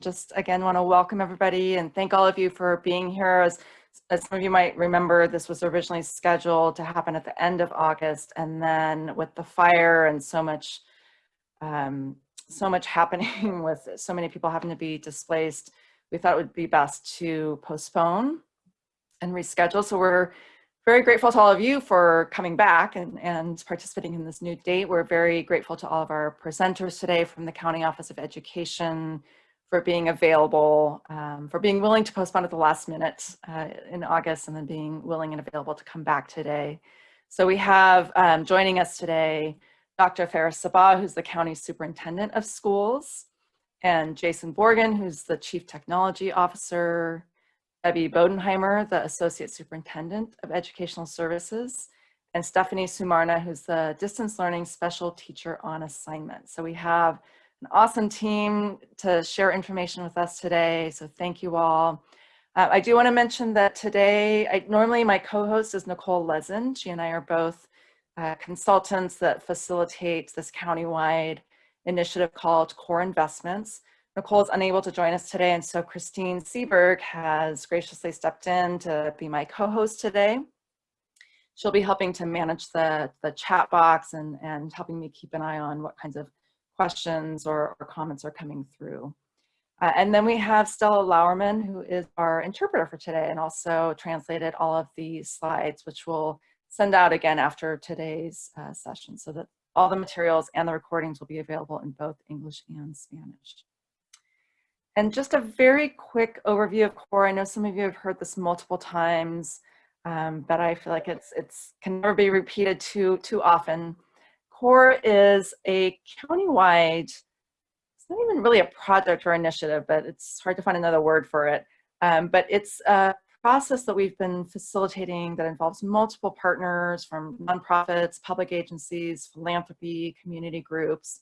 just again want to welcome everybody and thank all of you for being here. As, as some of you might remember, this was originally scheduled to happen at the end of August and then with the fire and so much um, so much happening with so many people having to be displaced, we thought it would be best to postpone and reschedule. So we're very grateful to all of you for coming back and, and participating in this new date. We're very grateful to all of our presenters today from the County Office of Education for being available, um, for being willing to postpone at the last minute uh, in August and then being willing and available to come back today. So we have um, joining us today, Dr. Faris Sabbah, who's the County Superintendent of Schools, and Jason Borgen, who's the Chief Technology Officer, Debbie Bodenheimer, the Associate Superintendent of Educational Services, and Stephanie Sumarna, who's the Distance Learning Special Teacher on Assignment. So we have an awesome team to share information with us today, so thank you all. Uh, I do want to mention that today, I, normally my co-host is Nicole Lezen. She and I are both uh, consultants that facilitate this countywide initiative called Core Investments. Nicole is unable to join us today, and so Christine Seberg has graciously stepped in to be my co-host today. She'll be helping to manage the, the chat box and, and helping me keep an eye on what kinds of questions or, or comments are coming through. Uh, and then we have Stella Lauerman, who is our interpreter for today and also translated all of these slides, which we'll send out again after today's uh, session so that all the materials and the recordings will be available in both English and Spanish. And just a very quick overview of CORE. I know some of you have heard this multiple times, um, but I feel like it's it's can never be repeated too too often. CORE is a countywide, it's not even really a project or initiative, but it's hard to find another word for it. Um, but it's a process that we've been facilitating that involves multiple partners from nonprofits, public agencies, philanthropy, community groups.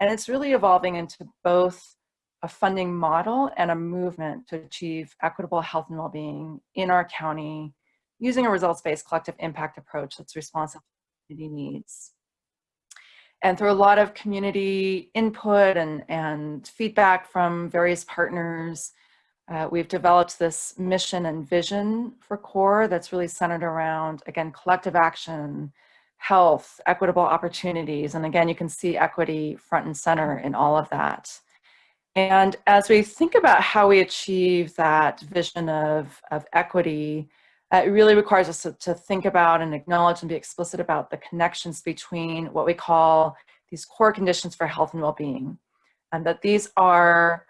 And it's really evolving into both a funding model and a movement to achieve equitable health and well-being in our county using a results-based collective impact approach that's responsive to community needs. And through a lot of community input and, and feedback from various partners, uh, we've developed this mission and vision for CORE that's really centered around, again, collective action, health, equitable opportunities. And again, you can see equity front and center in all of that. And as we think about how we achieve that vision of, of equity, uh, it really requires us to, to, think about and acknowledge and be explicit about the connections between what we call these core conditions for health and well-being. And that these are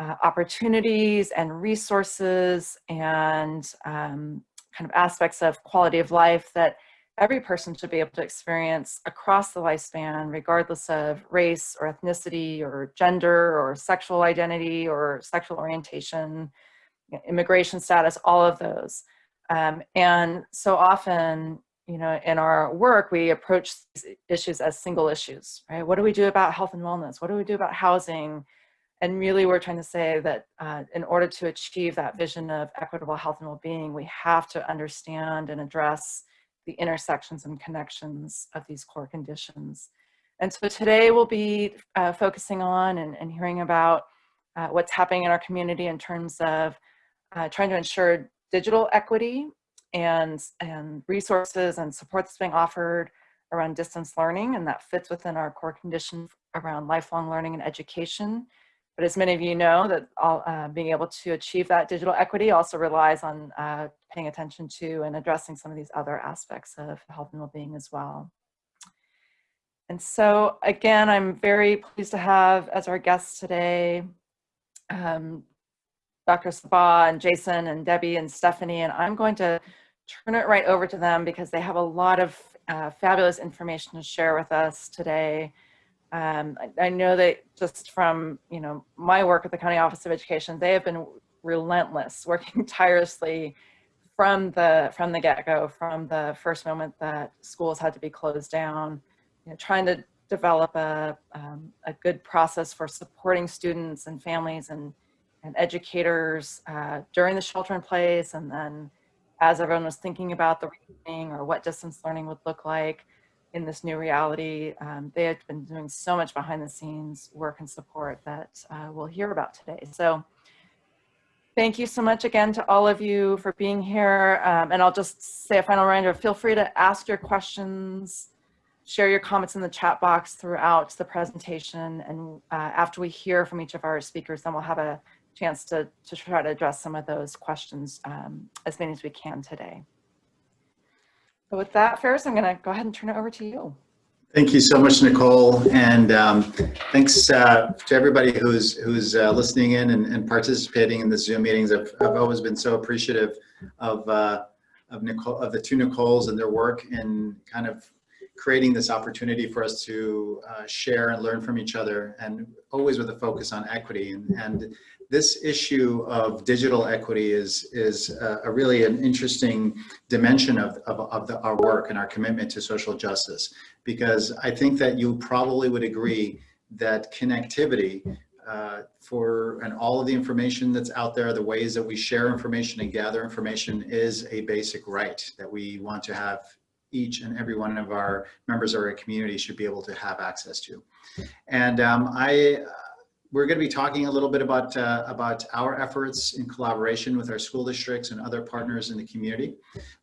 uh, opportunities and resources and um, kind of aspects of quality of life that every person should be able to experience across the lifespan, regardless of race or ethnicity or gender or sexual identity or sexual orientation, immigration status, all of those. Um, and so often, you know, in our work, we approach issues as single issues, right? What do we do about health and wellness? What do we do about housing? And really, we're trying to say that uh, in order to achieve that vision of equitable health and well-being, we have to understand and address the intersections and connections of these core conditions. And so today we'll be uh, focusing on and, and hearing about uh, what's happening in our community in terms of uh, trying to ensure digital equity and, and resources and support that's being offered around distance learning and that fits within our core condition around lifelong learning and education. But as many of you know, that all, uh, being able to achieve that digital equity also relies on uh, paying attention to and addressing some of these other aspects of health and well-being as well. And so again, I'm very pleased to have as our guest today, um, Dr. Sabbah and Jason and Debbie and Stephanie, and I'm going to turn it right over to them because they have a lot of uh, fabulous information to share with us today. Um, I, I, know that just from you know my work at the County Office of Education, they have been relentless, working tirelessly from the from the get-go, from the first moment that schools had to be closed down, you know, trying to develop a, um, a good process for supporting students and families and, and educators uh, during the shelter in place and then as everyone was thinking about the reopening or what distance learning would look like, in this new reality. Um, they had been doing so much behind the scenes work and support that uh, we'll hear about today. So thank you so much again to all of you for being here. Um, and I'll just say a final reminder, feel free to ask your questions, share your comments in the chat box throughout the presentation. And uh, after we hear from each of our speakers, then we'll have a chance to, to try to address some of those questions, um, as many as we can today. So with that, Faris, I'm gonna go ahead and turn it over to you. Thank you so much, Nicole, and um, thanks uh, to everybody who's who's uh, listening in and, and, participating in the Zoom meetings. I've, I've always been so appreciative of uh, of Nicole of the two Nicoles and their work in kind of creating this opportunity for us to uh, share and learn from each other, and always with a focus on equity. And, and this issue of digital equity is is a, a really an interesting dimension of, of, of the, our work and our commitment to social justice because I think that you probably would agree that connectivity uh, for and all of the information that's out there, the ways that we share information and gather information is a basic right that we want to have each and every one of our members of our community should be able to have access to. And um, I we're going to be talking a little bit about uh, about our efforts in collaboration with our school districts and other partners in the community.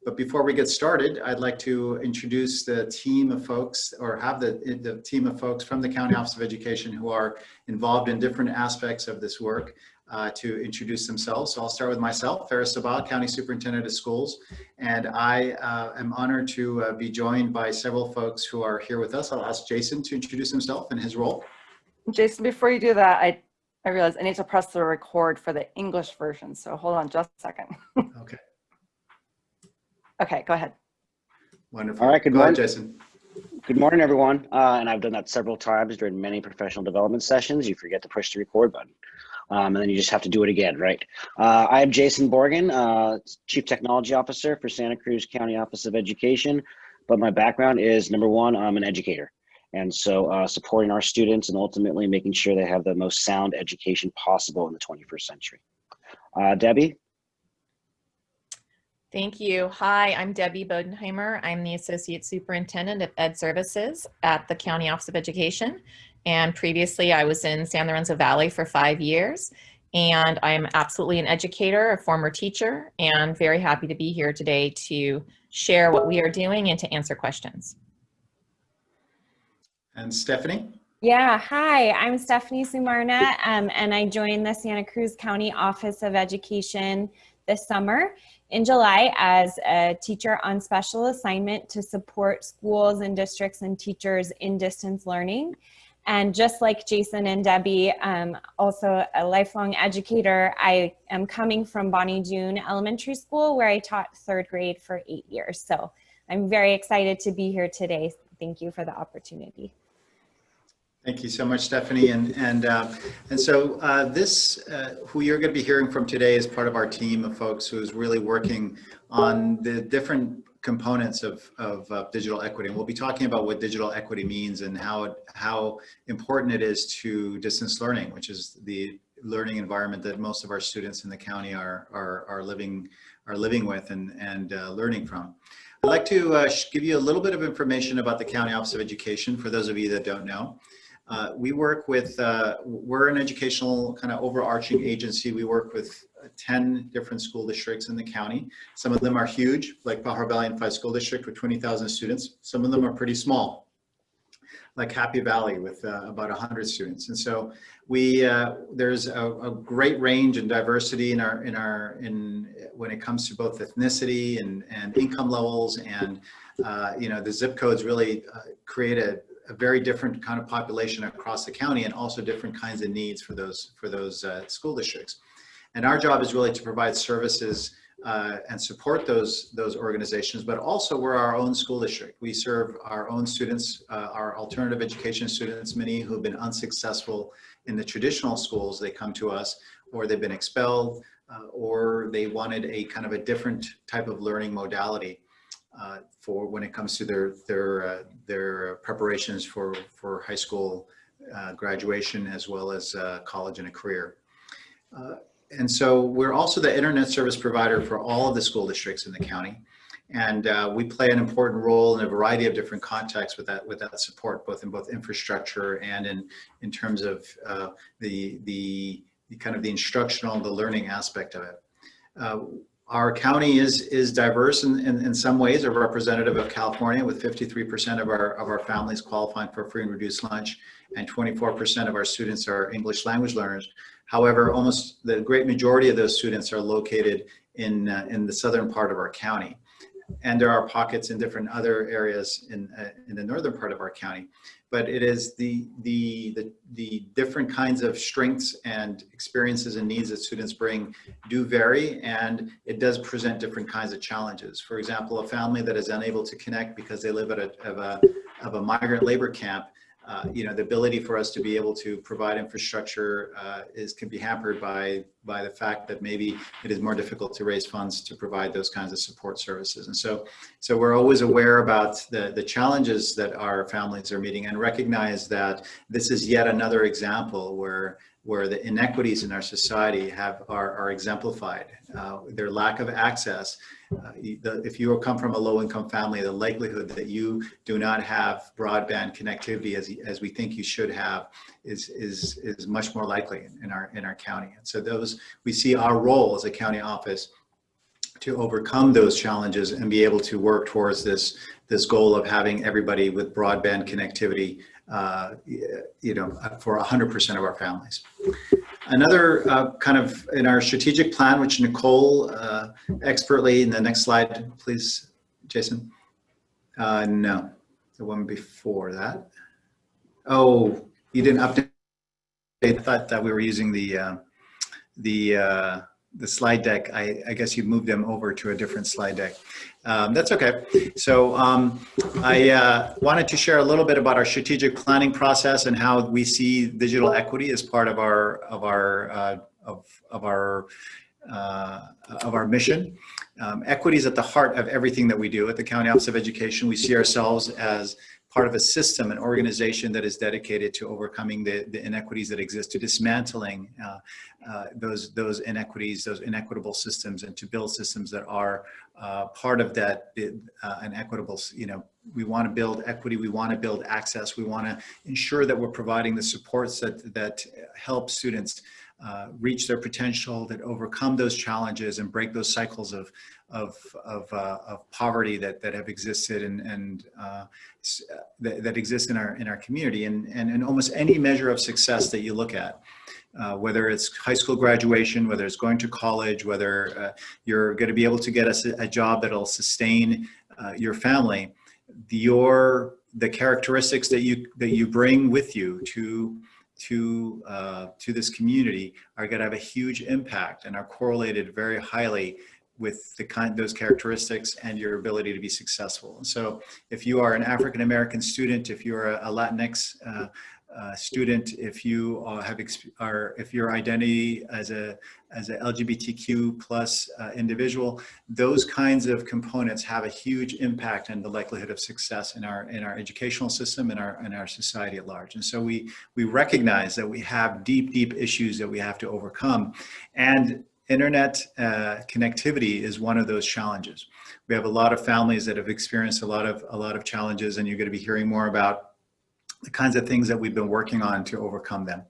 But before we get started, I'd like to introduce the team of folks or have the, the team of folks from the County Office of Education who are involved in different aspects of this work uh, to introduce themselves. So I'll start with myself, Faris Sabbah, County Superintendent of Schools. And I uh, am honored to uh, be joined by several folks who are here with us. I'll ask Jason to introduce himself and his role. Jason, before you do that, I, I realize I need to press the record for the English version. So hold on just a second. okay. Okay, go ahead. Wonderful. All right, good go morning. Ahead, Jason. Good morning, everyone. Uh, and I've done that several times during many professional development sessions. You forget to push the record button. Um, and then you just have to do it again, right? Uh, I am Jason Borgen, uh, Chief Technology Officer for Santa Cruz County Office of Education. But my background is number one, I'm an educator. And so uh, supporting our students and ultimately making sure they have the most sound education possible in the 21st century. Uh, Debbie? Thank you. Hi, I'm Debbie Bodenheimer. I'm the Associate Superintendent of Ed Services at the County Office of Education. And previously I was in San Lorenzo Valley for five years. And I'm absolutely an educator, a former teacher, and very happy to be here today to share what we are doing and to answer questions. And Stephanie? Yeah, hi, I'm Stephanie Sumarna, um, and I joined the Santa Cruz County Office of Education this summer in July as a teacher on special assignment to support schools and districts and teachers in distance learning. And just like Jason and Debbie, um, also a lifelong educator, I am coming from Bonny Doon Elementary School where I taught third grade for eight years. So I'm very excited to be here today. Thank you for the opportunity. Thank you so much, Stephanie. And and uh, and so uh, this, uh, who you're going to be hearing from today, is part of our team of folks who is really working on the different components of of uh, digital equity. And we'll be talking about what digital equity means and how it, how important it is to distance learning, which is the learning environment that most of our students in the county are are, are living are living with and and uh, learning from. I'd like to uh, give you a little bit of information about the County Office of Education for those of you that don't know. Uh, we work with, uh, we're an educational kind of overarching agency. We work with 10 different school districts in the county. Some of them are huge, like Pajaro Valley Unified School District with 20,000 students. Some of them are pretty small, like Happy Valley with uh, about 100 students. And so we, uh, there's a, a, great range and diversity in our, in our, in when it comes to both ethnicity and, and income levels and, uh, you know, the zip codes really uh, create a, a very different kind of population across the county and also different kinds of needs for those for those uh, school districts. And our job is really to provide services uh, and support those those organizations, but also we're our own school district. We serve our own students, uh, our alternative education students, many who've been unsuccessful in the traditional schools, they come to us or they've been expelled uh, or they wanted a kind of a different type of learning modality uh, for when it comes to their their uh, their preparations for for high school uh, graduation as well as uh, college and a career. Uh, and so we're also the internet service provider for all of the school districts in the county. And uh, we play an important role in a variety of different contexts with that with that support, both in both infrastructure and in in terms of the, the the kind of the instructional, the learning aspect of it. Our county is is diverse in, in, in some ways, a representative of California with 53% of our of our families qualifying for free and reduced lunch and 24% of our students are English language learners. However, almost the great majority of those students are located in, uh, in the southern part of our county. And there are pockets in different other areas in, uh, in the northern part of our county. But it is the, the, the, the different kinds of strengths and experiences and needs that students bring do vary and it does present different kinds of challenges. For example, a family that is unable to connect because they live at a, of a, of a migrant labor camp uh, you know, the ability for us to be able to provide infrastructure uh, is can be hampered by by the fact that maybe it is more difficult to raise funds to provide those kinds of support services. And so, so we're always aware about the the challenges that our families are meeting and recognize that this is yet another example where where the inequities in our society have are, are exemplified. Uh, their lack of access uh, the, if you come from a low income family, the likelihood that you do not have broadband connectivity as, as we think you should have is, is, is much more likely in our, in our county. And so those, we see our role as a county office to overcome those challenges and be able to work towards this, this goal of having everybody with broadband connectivity, uh, you know, for 100% of our families. Another uh, kind of in our strategic plan, which Nicole uh, expertly, in the next slide, please, Jason. Uh, no, the one before that. Oh, you didn't update. I thought that we were using the uh, the uh, the slide deck. I, I guess you moved them over to a different slide deck. Um, that's okay. So um, I uh, wanted to share a little bit about our strategic planning process and how we see digital equity as part of our of our uh, of of our uh, of our mission. Um, equity is at the heart of everything that we do at the County Office of Education. We see ourselves as part of a system, an organization that is dedicated to overcoming the, the inequities that exist, to dismantling uh, uh, those, those inequities, those inequitable systems, and to build systems that are uh, part of that, uh, an equitable, you know, we want to build equity, we want to build access, we want to ensure that we're providing the supports that, that help students uh, reach their potential, that overcome those challenges and break those cycles of, of, of, uh, of poverty that, that have existed and, and uh, that, that exist in our, in our community. And, and, and almost any measure of success that you look at, uh, whether it's high school graduation, whether it's going to college, whether uh, you're going to be able to get a, a job that'll sustain uh, your family, your the characteristics that you that you bring with you to to uh, to this community are going to have a huge impact and are correlated very highly with the kind those characteristics and your ability to be successful. So if you are an African American student, if you're a, a Latinx uh, student, if you uh, have are if your identity as a as a LGBTQ plus uh, individual, those kinds of components have a huge impact on the likelihood of success in our in our educational system and our in our society at large. And so we we recognize that we have deep deep issues that we have to overcome, and internet uh, connectivity is one of those challenges. We have a lot of families that have experienced a lot of a lot of challenges, and you're going to be hearing more about the kinds of things that we've been working on to overcome them.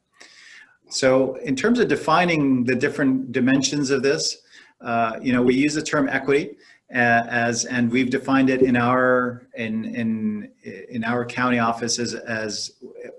So in terms of defining the different dimensions of this, uh, you know, we use the term equity uh, as, and we've defined it in our, in, in, in our county office as, as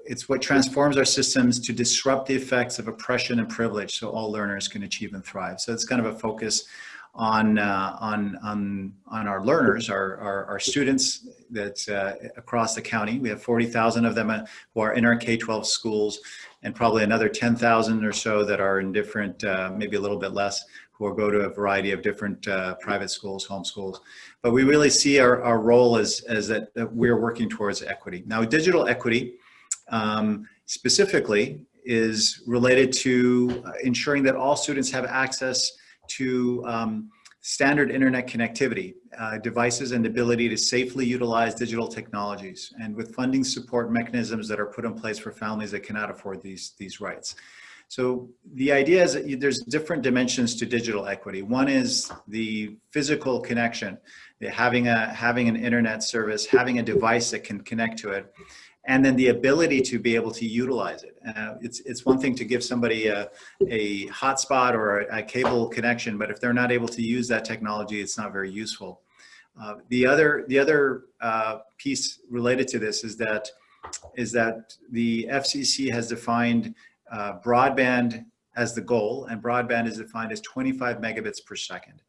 it's what transforms our systems to disrupt the effects of oppression and privilege so all learners can achieve and thrive. So it's kind of a focus on uh, on on on our learners, our our, our students that uh, across the county. We have 40,000 of them uh, who are in our K-12 schools, and probably another 10,000 or so that are in different, uh, maybe a little bit less, who will go to a variety of different uh, private schools, home schools. But we really see our, our role as as that, that we're working towards equity. Now, digital equity um, specifically is related to ensuring that all students have access to um, standard internet connectivity, uh, devices and ability to safely utilize digital technologies and with funding support mechanisms that are put in place for families that cannot afford these, these rights. So the idea is that there's different dimensions to digital equity. One is the physical connection, having a having an internet service, having a device that can connect to it, and then the ability to be able to utilize it. Uh, it's it's one thing to give somebody a, a hotspot or a, a cable connection, but if they're not able to use that technology, it's not very useful. Uh, the other the other uh, piece related to this is that is that the FCC has defined uh, broadband as the goal, and broadband is defined as 25 megabits per second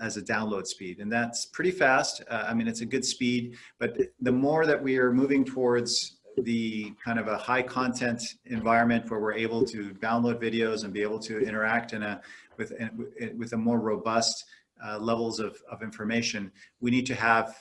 as a download speed, and that's pretty fast. Uh, I mean, it's a good speed, but the more that we are moving towards the kind of a high content environment where we're able to download videos and be able to interact in a with with a more robust uh, levels of, of information, we need to have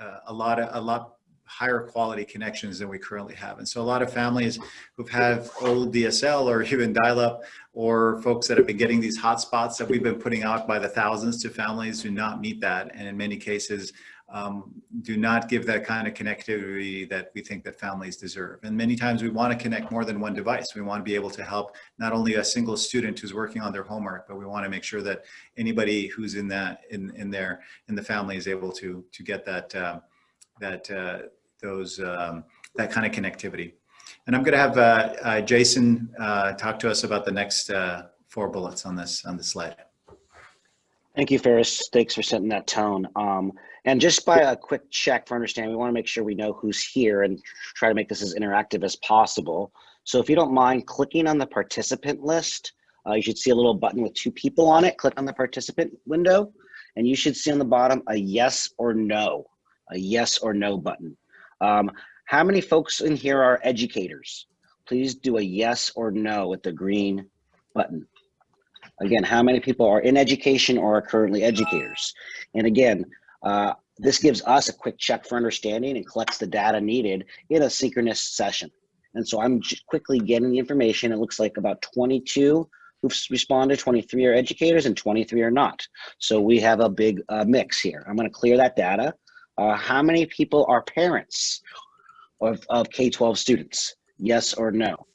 uh, a lot of a lot higher quality connections than we currently have. And so a lot of families who've had old DSL or even dial-up or folks that have been getting these hotspots that we've been putting out by the thousands to families do not meet that. And in many cases, um, do not give that kind of connectivity that we think that families deserve. And many times we want to connect more than one device. We want to be able to help not only a single student who's working on their homework, but we want to make sure that anybody who's in that in in there in the family is able to to get that uh, that uh, those um, that kind of connectivity. And I'm going to have uh, uh Jason uh, talk to us about the next uh, four bullets on this on the slide. Thank you, Faris. Thanks for setting that tone. Um, and just by a quick check for understanding, we want to make sure we know who's here and try to make this as interactive as possible. So if you don't mind clicking on the participant list, uh, you should see a little button with two people on it. Click on the participant window, and you should see on the bottom a yes or no, a yes or no button. Um, how many folks in here are educators? Please do a yes or no with the green button. Again, how many people are in education or are currently educators? And again, uh, this gives us a quick check for understanding and collects the data needed in a synchronous session. And so I'm quickly getting the information. It looks like about 22 who've responded, 23 are educators and 23 are not. So we have a big uh, mix here. I'm gonna clear that data. Uh, how many people are parents of, of K-12 students? Yes or no?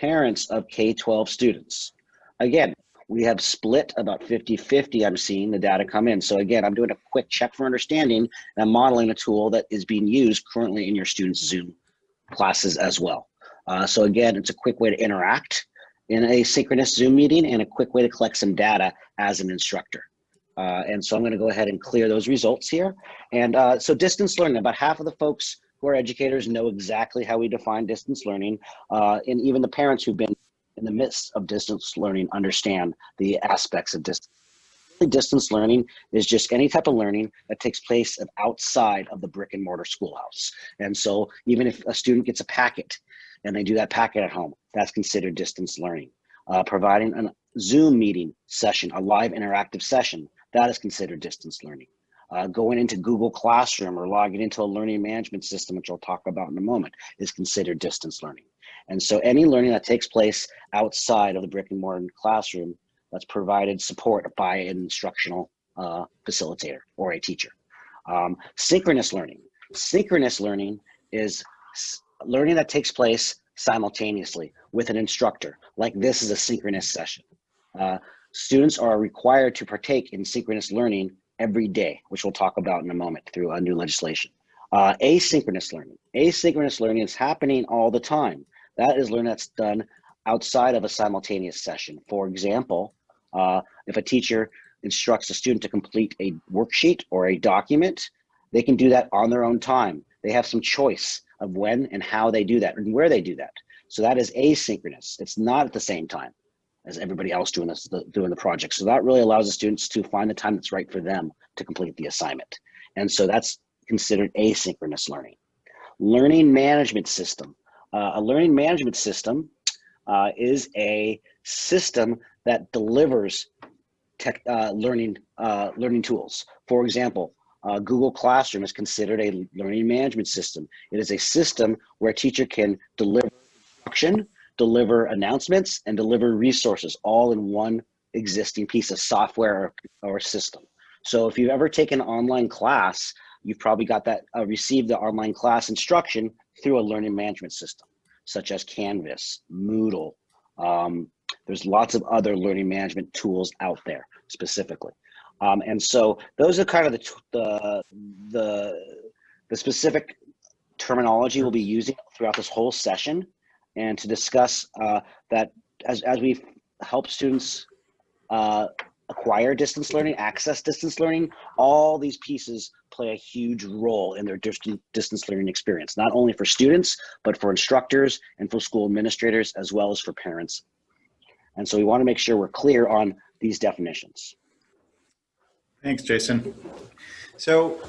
Parents of K-12 students. Again, we have split about 50-50 I'm seeing the data come in. So again, I'm doing a quick check for understanding and I'm modeling a tool that is being used currently in your students' Zoom classes as well. Uh, so again, it's a quick way to interact in a synchronous Zoom meeting and a quick way to collect some data as an instructor. Uh, and so I'm gonna go ahead and clear those results here. And uh, so distance learning, about half of the folks who are educators know exactly how we define distance learning. Uh, and even the parents who've been in the midst of distance learning understand the aspects of distance. Distance learning is just any type of learning that takes place outside of the brick and mortar schoolhouse. And so even if a student gets a packet and they do that packet at home, that's considered distance learning. Uh, providing a Zoom meeting session, a live interactive session, that is considered distance learning. Uh, going into Google Classroom or logging into a learning management system, which I'll talk about in a moment, is considered distance learning. And so any learning that takes place outside of the brick and mortar classroom that's provided support by an instructional uh, facilitator or a teacher. Um, synchronous learning. Synchronous learning is learning that takes place simultaneously with an instructor, like this is a synchronous session. Uh, students are required to partake in synchronous learning every day, which we'll talk about in a moment through a new legislation. Uh, asynchronous learning. Asynchronous learning is happening all the time. That is learning that's done outside of a simultaneous session. For example, uh, if a teacher instructs a student to complete a worksheet or a document, they can do that on their own time. They have some choice of when and how they do that and where they do that. So that is asynchronous. It's not at the same time as everybody else doing this, the, doing the project. So that really allows the students to find the time that's right for them to complete the assignment. And so that's considered asynchronous learning. Learning management system. Uh, a learning management system uh, is a system that delivers tech uh, learning uh, learning tools. For example, uh, Google Classroom is considered a learning management system. It is a system where a teacher can deliver instruction, deliver announcements, and deliver resources all in one existing piece of software or, or system. So if you've ever taken an online class, you've probably got that uh, received the online class instruction through a learning management system, such as Canvas, Moodle, Um, there's lots of other learning management tools out there specifically. Um, and so those are kind of the, the, the, the specific terminology we'll be using throughout this whole session and to discuss uh, that as, as we help students uh, acquire distance learning, access distance learning, all these pieces play a huge role in their distance learning experience, not only for students, but for instructors and for school administrators, as well as for parents. And so we wanna make sure we're clear on these definitions. Thanks, Jason. So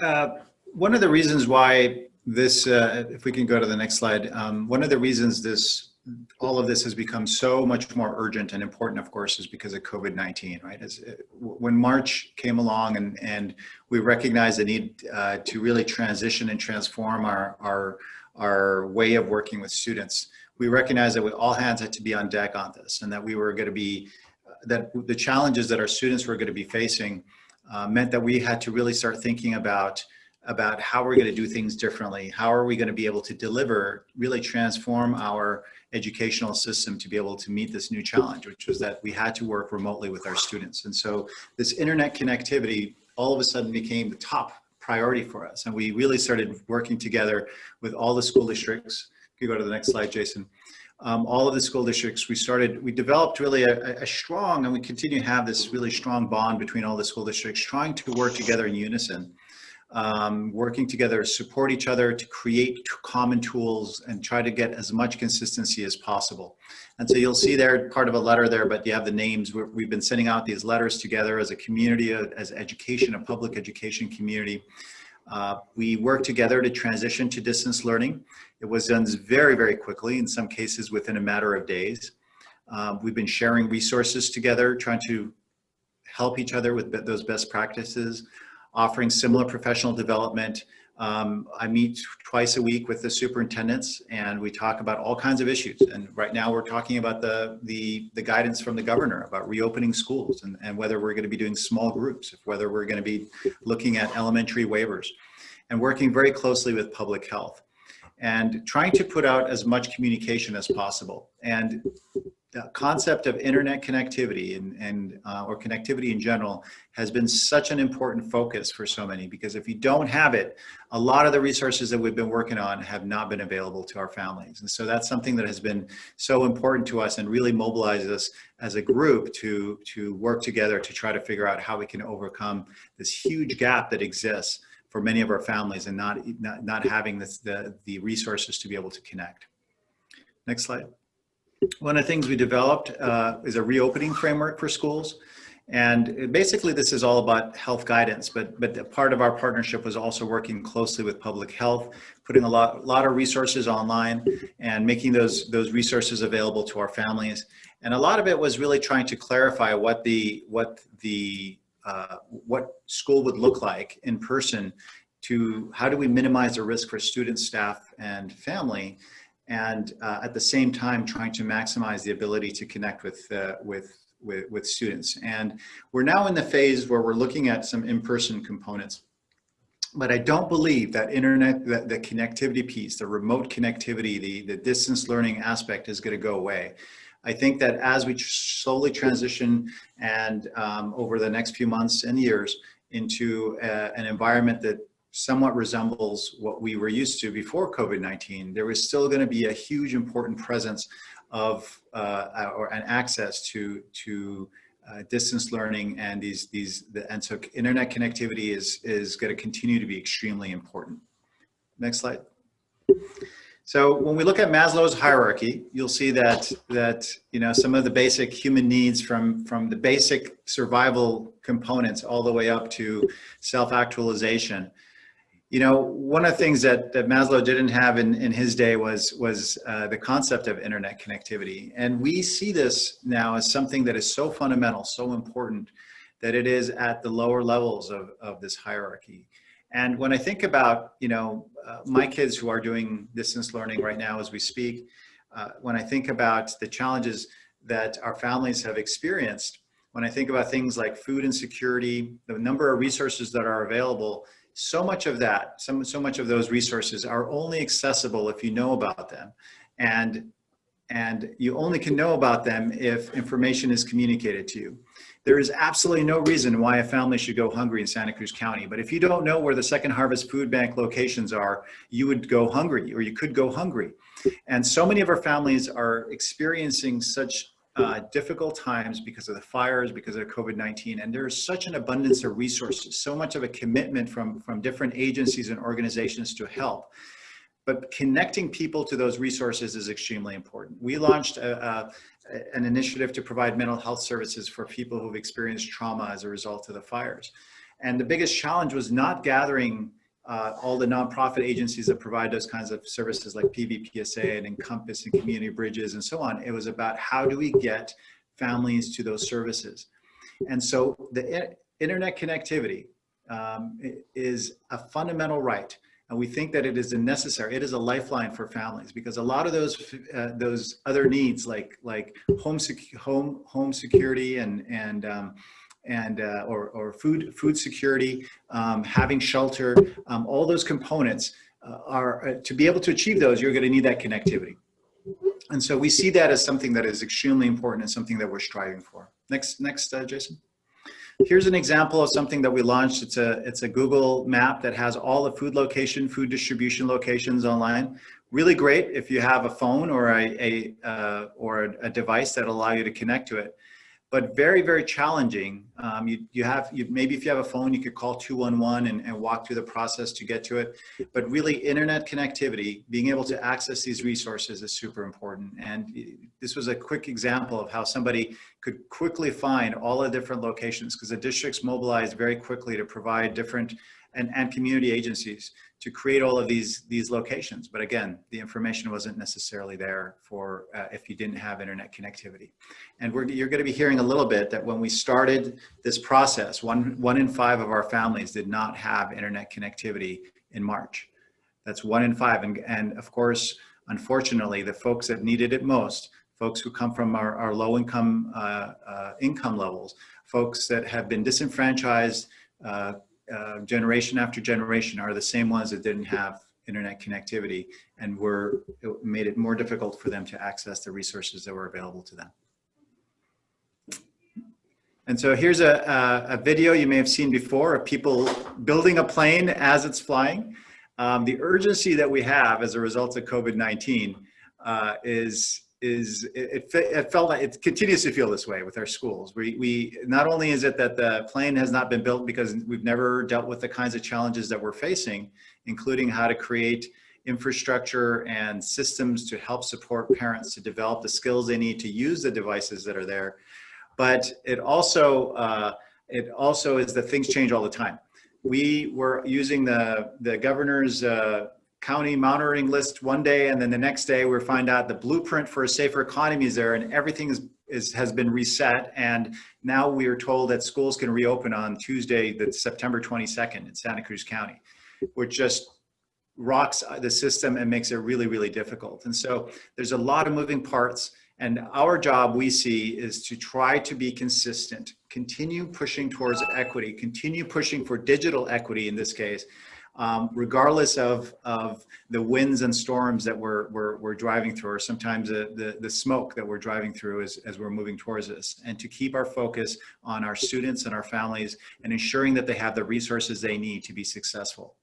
uh, one of the reasons why this, uh, if we can go to the next slide, um, one of the reasons this all of this has become so much more urgent and important, of course, is because of COVID-19, right? As, uh, when March came along and, and we recognized the need uh, to really transition and transform our, our, our way of working with students, we recognized that we, all hands had to be on deck on this and that we were going to be, that the challenges that our students were going to be facing uh, meant that we had to really start thinking about about how we're going to do things differently. How are we going to be able to deliver, really transform our educational system to be able to meet this new challenge, which was that we had to work remotely with our students. And so this internet connectivity all of a sudden became the top priority for us. And we really started working together with all the school districts. If you go to the next slide, Jason. Um, all of the school districts, we started, we developed really a, a, strong, and we continue to have this really strong bond between all the school districts, trying to work together in unison um, working together, support each other to create common tools and try to get as much consistency as possible. And so you'll see there part of a letter there, but you have the names. we have been sending out these letters together as a community, uh, as education, a public education community. Uh, we work together to transition to distance learning. It was done very, very quickly, in some cases within a matter of days. Um, we've been sharing resources together, trying to help each other with those best practices offering similar professional development. Um, I meet twice a week with the superintendents and we talk about all kinds of issues. And right now we're talking about the, the, the guidance from the governor about reopening schools and, and whether we're gonna be doing small groups, whether we're gonna be looking at elementary waivers and working very closely with public health and trying to put out as much communication as possible. And the concept of internet connectivity and, and uh, or connectivity in general has been such an important focus for so many because if you don't have it, a lot of the resources that we've been working on have not been available to our families. And so that's something that has been so important to us and really mobilizes us as a group to, to work together to try to figure out how we can overcome this huge gap that exists for many of our families and not, not, not having this, the, the resources to be able to connect. Next slide. One of the things we developed uh, is a reopening framework for schools. And basically this is all about health guidance, but, but part of our partnership was also working closely with public health, putting a lot, lot of resources online and making those, those resources available to our families. And a lot of it was really trying to clarify what the, what the, uh, what school would look like in person to how do we minimize the risk for students, staff, and family and uh, at the same time trying to maximize the ability to connect with, uh, with, with, with, students. And we're now in the phase where we're looking at some in-person components. But I don't believe that internet, that the connectivity piece, the remote connectivity, the, the distance learning aspect is gonna go away. I think that as we slowly transition and um, over the next few months and years into uh, an environment that somewhat resembles what we were used to before COVID-19, there was still going to be a huge important presence of uh, or an access to to uh, distance learning and these these the, and so internet connectivity is is going to continue to be extremely important. Next slide. So when we look at Maslow's hierarchy, you'll see that that you know some of the basic human needs from from the basic survival components all the way up to self-actualization you know, one of the things that, that Maslow didn't have in, in his day was, was uh, the concept of internet connectivity. And we see this now as something that is so fundamental, so important, that it is at the lower levels of, of this hierarchy. And when I think about, you know, uh, my kids who are doing distance learning right now as we speak, uh, when I think about the challenges that our families have experienced, when I think about things like food insecurity, the number of resources that are available, so much of that, some, so much of those resources are only accessible if you know about them. And, And you only can know about them if information is communicated to you. There is absolutely no reason why a family should go hungry in Santa Cruz County. But if you don't know where the Second Harvest Food Bank locations are, you would go hungry or you could go hungry. And so many of our families are experiencing such uh, difficult times because of the fires, because of COVID-19, and there's such an abundance of resources, so much of a commitment from, from different agencies and organizations to help. But connecting people to those resources is extremely important. We launched a, a, an initiative to provide mental health services for people who've experienced trauma as a result of the fires. And the biggest challenge was not gathering uh, all the nonprofit agencies that provide those kinds of services like PVPSA and Encompass and Community Bridges and so on. It was about how do we get families to those services. And so the internet connectivity um, is a fundamental right. And we think that it is a necessary, it is a lifeline for families because a lot of those uh, those other needs like like home home home security and and um, and uh, or, or food food security, um, having shelter, um, all those components uh, are uh, to be able to achieve those. You're going to need that connectivity, and so we see that as something that is extremely important and something that we're striving for. Next, next, uh, Jason. Here's an example of something that we launched. It's a it's a Google map that has all the food location, food distribution locations online. Really great if you have a phone or a, a uh, or a, a device that allow you to connect to it but very, very challenging. Um, you, you have, you, maybe if you have a phone, you could call 211 and, and walk through the process to get to it. But really internet connectivity, being able to access these resources is super important. And this was a quick example of how somebody could quickly find all the different locations because the districts mobilized very quickly to provide different and, and community agencies to create all of these these locations. But again, the information wasn't necessarily there for uh, if you didn't have internet connectivity. And we're, you're going to be hearing a little bit that when we started this process, one, one in five of our families did not have internet connectivity in March. That's one in five. And, and of course, unfortunately, the folks that needed it most, folks who come from our, our low income uh, uh, income levels, folks that have been disenfranchised, uh, generation after generation are the same ones that didn't have internet connectivity and were it made it more difficult for them to access the resources that were available to them. And so here's a, a, a video you may have seen before of people building a plane as it's flying. Um, the urgency that we have as a result of COVID-19 uh, is is it, it, felt like it continues to feel this way with our schools. We, we not only is it that the plane has not been built because we've never dealt with the kinds of challenges that we're facing, including how to create infrastructure and systems to help support parents to develop the skills they need to use the devices that are there. But it also, uh, it also is that things change all the time. We were using the, the governor's uh, county monitoring list one day and then the next day we find out the blueprint for a safer economy is there and everything is, is has been reset. And now we are told that schools can reopen on Tuesday the September 22nd in Santa Cruz County which just rocks the system and makes it really really difficult. And so there's a lot of moving parts and our job we see is to try to be consistent continue pushing towards equity continue pushing for digital equity in this case um, regardless of, of the winds and storms that we're, we're, we're driving through, or sometimes the, the, the, smoke that we're driving through as, as we're moving towards this, and to keep our focus on our students and our families and ensuring that they have the resources they need to be successful.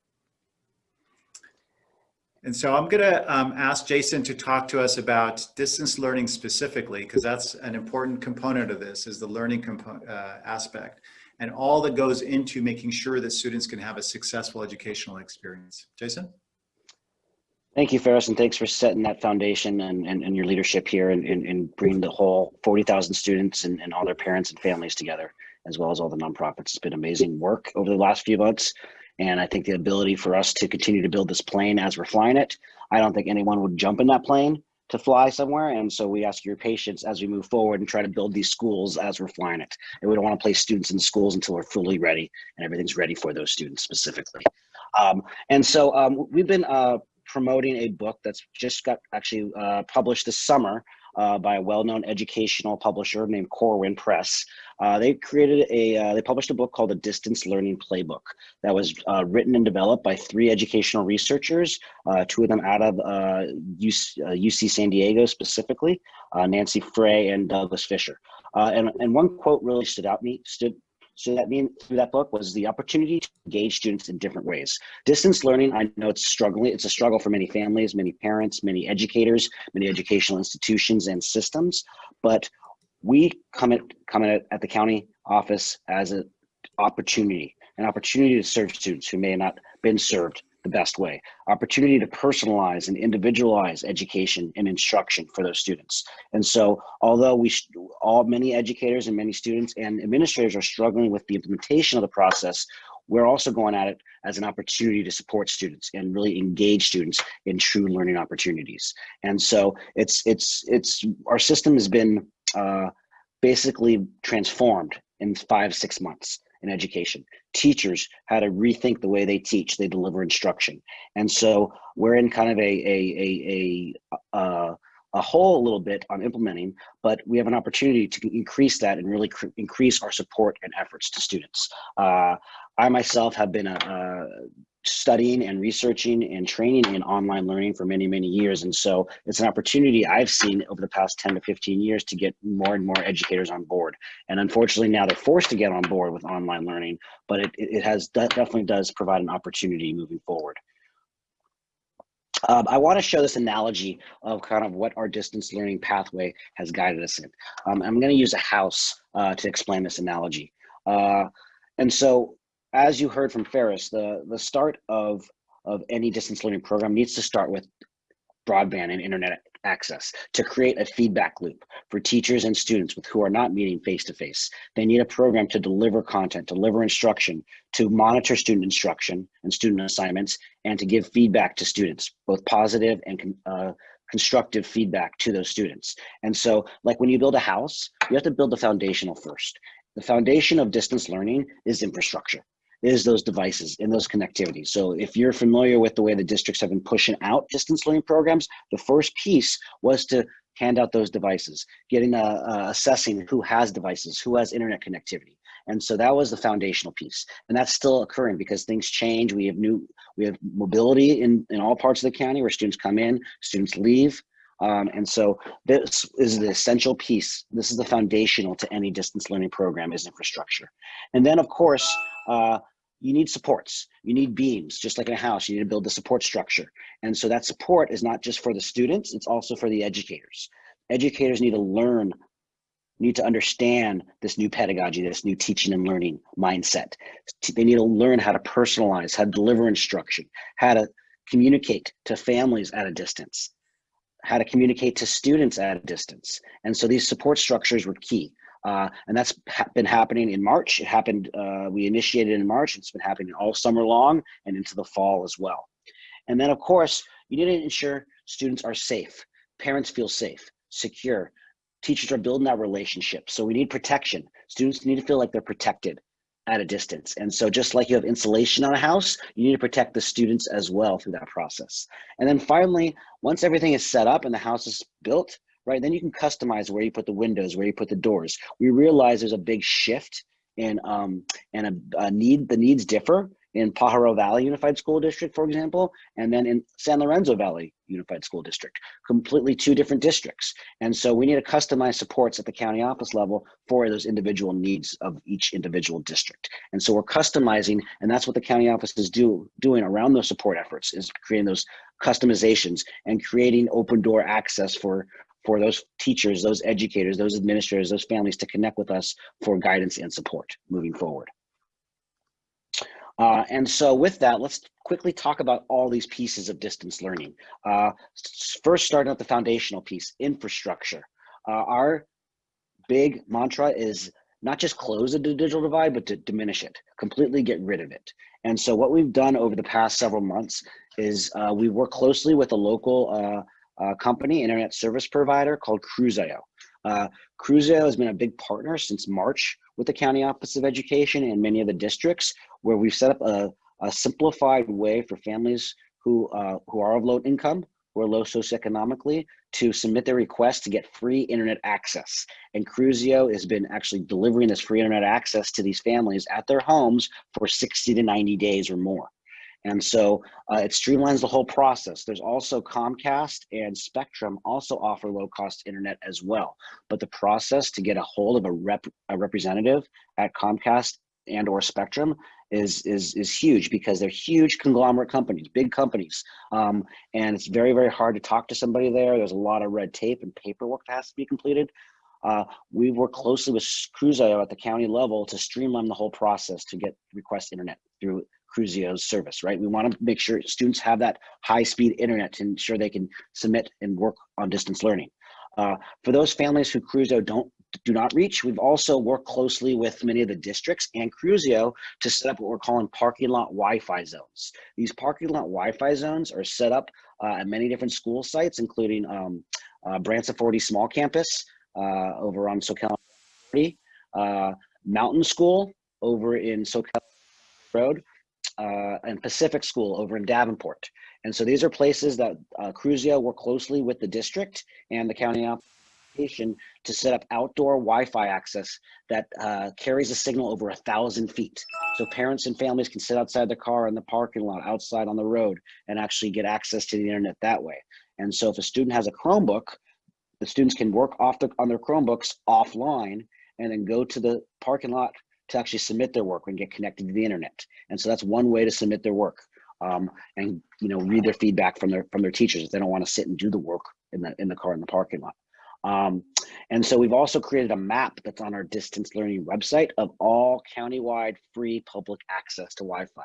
And so I'm going to um, ask Jason to talk to us about distance learning specifically, because that's an important component of this is the learning uh, aspect and all that goes into making sure that students can have a successful educational experience. Jason? Thank you, Faris, and thanks for setting that foundation and, and, and your leadership here and, and, and bringing the whole 40,000 students and, and all their parents and families together, as well as all the nonprofits. It's been amazing work over the last few months. And I think the ability for us to continue to build this plane as we're flying it, I don't think anyone would jump in that plane to fly somewhere. And so we ask your patience as we move forward and try to build these schools as we're flying it. And we don't want to place students in schools until we're fully ready and everything's ready for those students specifically. Um, and so um, we've been uh, promoting a book that's just got actually uh, published this summer uh, by a well-known educational publisher named Corwin Press. Uh, they created a, uh, they published a book called the Distance Learning Playbook that was uh, written and developed by three educational researchers, uh, two of them out of UC, UC, San Diego specifically, Nancy Frey and Douglas Fisher. and, and one quote really stood out me, stood, so that mean through that book was the opportunity to engage students in different ways. Distance learning, I know it's struggling. It's a struggle for many families, many parents, many educators, many educational institutions and systems. But we come at come at, at the county office as an opportunity, an opportunity to serve students who may have not been served the best way. Opportunity to personalize and individualize education and instruction for those students. And so although we, all many educators and many students and administrators are struggling with the implementation of the process, we're also going at it as an opportunity to support students and really engage students in true learning opportunities. And so it's, it's, it's, our system has been uh, basically transformed in five, six months in education. Teachers how to rethink the way they teach, they deliver instruction. And so we're in kind of a, a, a, a, a, a hole a little bit on implementing, but we have an opportunity to increase that and really increase our support and efforts to students. Uh, I myself have been a, a studying and researching and training in online learning for many, many years. And so it's an opportunity I've seen over the past 10 to 15 years to get more and more educators on board. And unfortunately now they're forced to get on board with online learning, but it, it has definitely does provide an opportunity moving forward. Um, I want to show this analogy of kind of what our distance learning pathway has guided us in. Um, I'm going to use a house uh, to explain this analogy. Uh, and so as you heard from Faris, the, the start of, of any distance learning program needs to start with broadband and internet access to create a feedback loop for teachers and students with who are not meeting face to face. They need a program to deliver content, deliver instruction, to monitor student instruction and student assignments, and to give feedback to students, both positive and uh, constructive feedback to those students. And so like when you build a house, you have to build the foundational first. The foundation of distance learning is infrastructure is those devices and those connectivity. So if you're familiar with the way the districts have been pushing out distance learning programs, the first piece was to hand out those devices, getting a, a assessing who has devices, who has internet connectivity. And so that was the foundational piece. And that's still occurring because things change. We have new, we have mobility in, in all parts of the county where students come in, students leave. Um, and so this is the essential piece. This is the foundational to any distance learning program is infrastructure. And then of course, uh, you need supports. You need beams, just like in a house, you need to build the support structure. And so that support is not just for the students, it's also for the educators. Educators need to learn, need to understand this new pedagogy, this new teaching and learning mindset. They need to learn how to personalize, how to deliver instruction, how to communicate to families at a distance, how to communicate to students at a distance. And so these support structures were key. Uh, and that's ha been happening in March. It happened, uh, we initiated in March. It's been happening all summer long and into the fall as well. And then of course, you need to ensure students are safe, parents feel safe, secure, teachers are building that relationship. So we need protection. Students need to feel like they're protected at a distance. And so just like you have insulation on a house, you need to protect the students as well through that process. And then finally, once everything is set up and the house is built, right? Then you can customize where you put the windows, where you put the doors. We realize there's a big shift in um, and a, a need. The needs differ in Pajaro Valley Unified School District, for example, and then in San Lorenzo Valley Unified School District, completely two different districts. And so we need to customize supports at the county office level for those individual needs of each individual district. And so we're customizing, and that's what the county office is do, doing around those support efforts, is creating those customizations and creating open door access for, for those teachers, those educators, those administrators, those families to connect with us for guidance and support moving forward. Uh, and so with that, let's quickly talk about all these pieces of distance learning. Uh, first, starting at the foundational piece, infrastructure. Uh, our big mantra is not just close the digital divide, but to diminish it, completely get rid of it. And so what we've done over the past several months is uh, we work closely with a local uh, company, internet service provider called Cruzio. Uh, Cruzio has been a big partner since March with the County Office of Education and many of the districts where we've set up a, a simplified way for families who, uh, who are of low income, who are low socioeconomically to submit their request to get free internet access. And Cruzio has been actually delivering this free internet access to these families at their homes for 60 to 90 days or more. And so uh, it streamlines the whole process. There's also Comcast and Spectrum also offer low cost internet as well. But the process to get a hold of a, rep, a representative at Comcast and or Spectrum is is is huge because they're huge conglomerate companies, big companies, um, and it's very very hard to talk to somebody there. There's a lot of red tape and paperwork that has to be completed. Uh, we work closely with Cruzio at the county level to streamline the whole process to get request internet through Cruzio's service, right? We want to make sure students have that high speed internet to ensure they can submit and work on distance learning. Uh, for those families who Cruzio don't do not reach, we've also worked closely with many of the districts and Cruzio to set up what we're calling parking lot Wi-Fi zones. These parking lot Wi-Fi zones are set up uh, at many different school sites, including um, uh, Branciforte Small Campus uh, over on Soquel, uh, Mountain School over in Soquel Road, uh, and Pacific School over in Davenport. And so these are places that uh, Cruzio work closely with the district and the county application to set up outdoor Wi-Fi access that uh, carries a signal over a thousand feet. So parents and families can sit outside their car in the parking lot, outside on the road, and actually get access to the internet that way. And so if a student has a Chromebook, the students can work off the, on their Chromebooks offline and then go to the parking lot to actually submit their work and get connected to the internet. And so that's one way to submit their work um, and you know read their feedback from their from their teachers if they don't want to sit and do the work in the in the car in the parking lot. Um, and so we've also created a map that's on our distance learning website of all countywide free public access to Wi-Fi.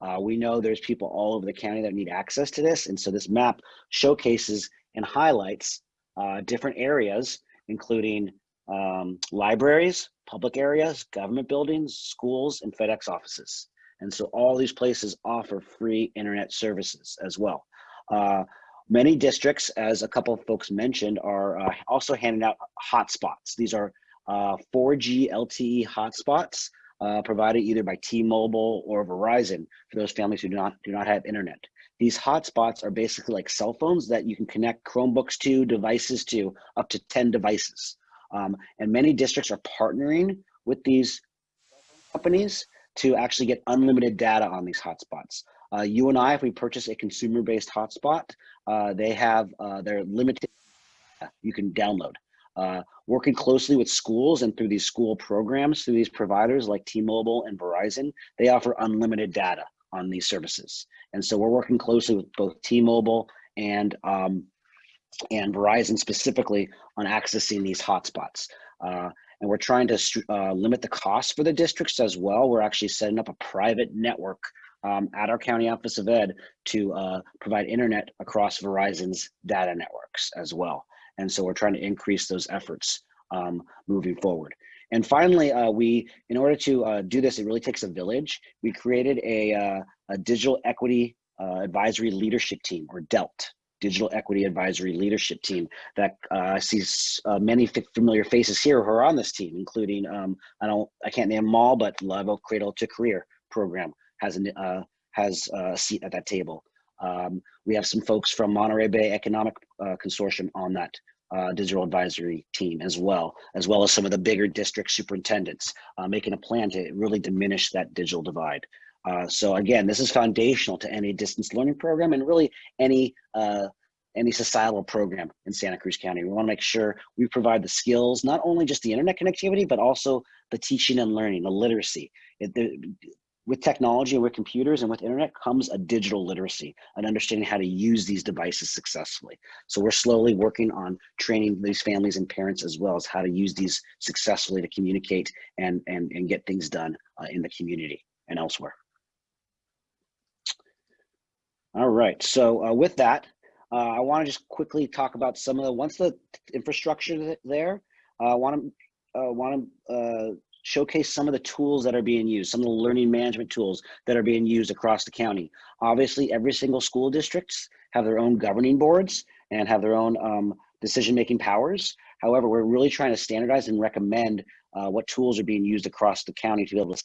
Uh, we know there's people all over the county that need access to this, and so this map showcases and highlights uh, different areas, including um, libraries, public areas, government buildings, schools, and FedEx offices. And so all these places offer free internet services as well. Uh, many districts, as a couple of folks mentioned, are uh, also handing out hotspots. These are uh, 4G LTE hotspots uh, provided either by T-Mobile or Verizon for those families who do not, do not have internet. These hotspots are basically like cell phones that you can connect Chromebooks to, devices to, up to 10 devices. Um, and many districts are partnering with these companies to actually get unlimited data on these hotspots. Uh, you and I, if we purchase a consumer-based hotspot, uh, they have uh, their limited you can download. Uh, working closely with schools and through these school programs, through these providers like T-Mobile and Verizon, they offer unlimited data on these services. And so we're working closely with both T-Mobile and um, and Verizon specifically on accessing these hotspots. Uh, and we're trying to uh, limit the cost for the districts as well. We're actually setting up a private network um, at our county office of ed to uh, provide internet across Verizon's data networks as well. And so we're trying to increase those efforts um, moving forward. And finally, uh, we, in order to uh, do this, it really takes a village. We created a, uh, a digital equity uh, advisory leadership team, or DELT, Digital Equity Advisory Leadership Team that uh, sees uh, many familiar faces here who are on this team, including um, I don't I can't name them all, but Level Cradle to Career program has an, uh, has a seat at that table. Um, we have some folks from Monterey Bay Economic uh, Consortium on that uh, digital advisory team as well, as well as some of the bigger district superintendents, uh, making a plan to really diminish that digital divide. Uh, so again, this is foundational to any distance learning program and really any uh, any societal program in Santa Cruz County. We want to make sure we provide the skills, not only just the internet connectivity, but also the teaching and learning, the literacy. It, the, with technology and with computers and with internet comes a digital literacy, an understanding how to use these devices successfully. So we're slowly working on training these families and parents as well as how to use these successfully to communicate and, and, and get things done uh, in the community and elsewhere. All right, so uh, with that, uh, I want to just quickly talk about some of the, once the infrastructure there, uh, I want to uh, want to uh, showcase some of the tools that are being used, some of the learning management tools that are being used across the county. Obviously, every single school districts have their own governing boards and have their own um, decision-making powers. However, we're really trying to standardize and recommend uh, what tools are being used across the county to be able to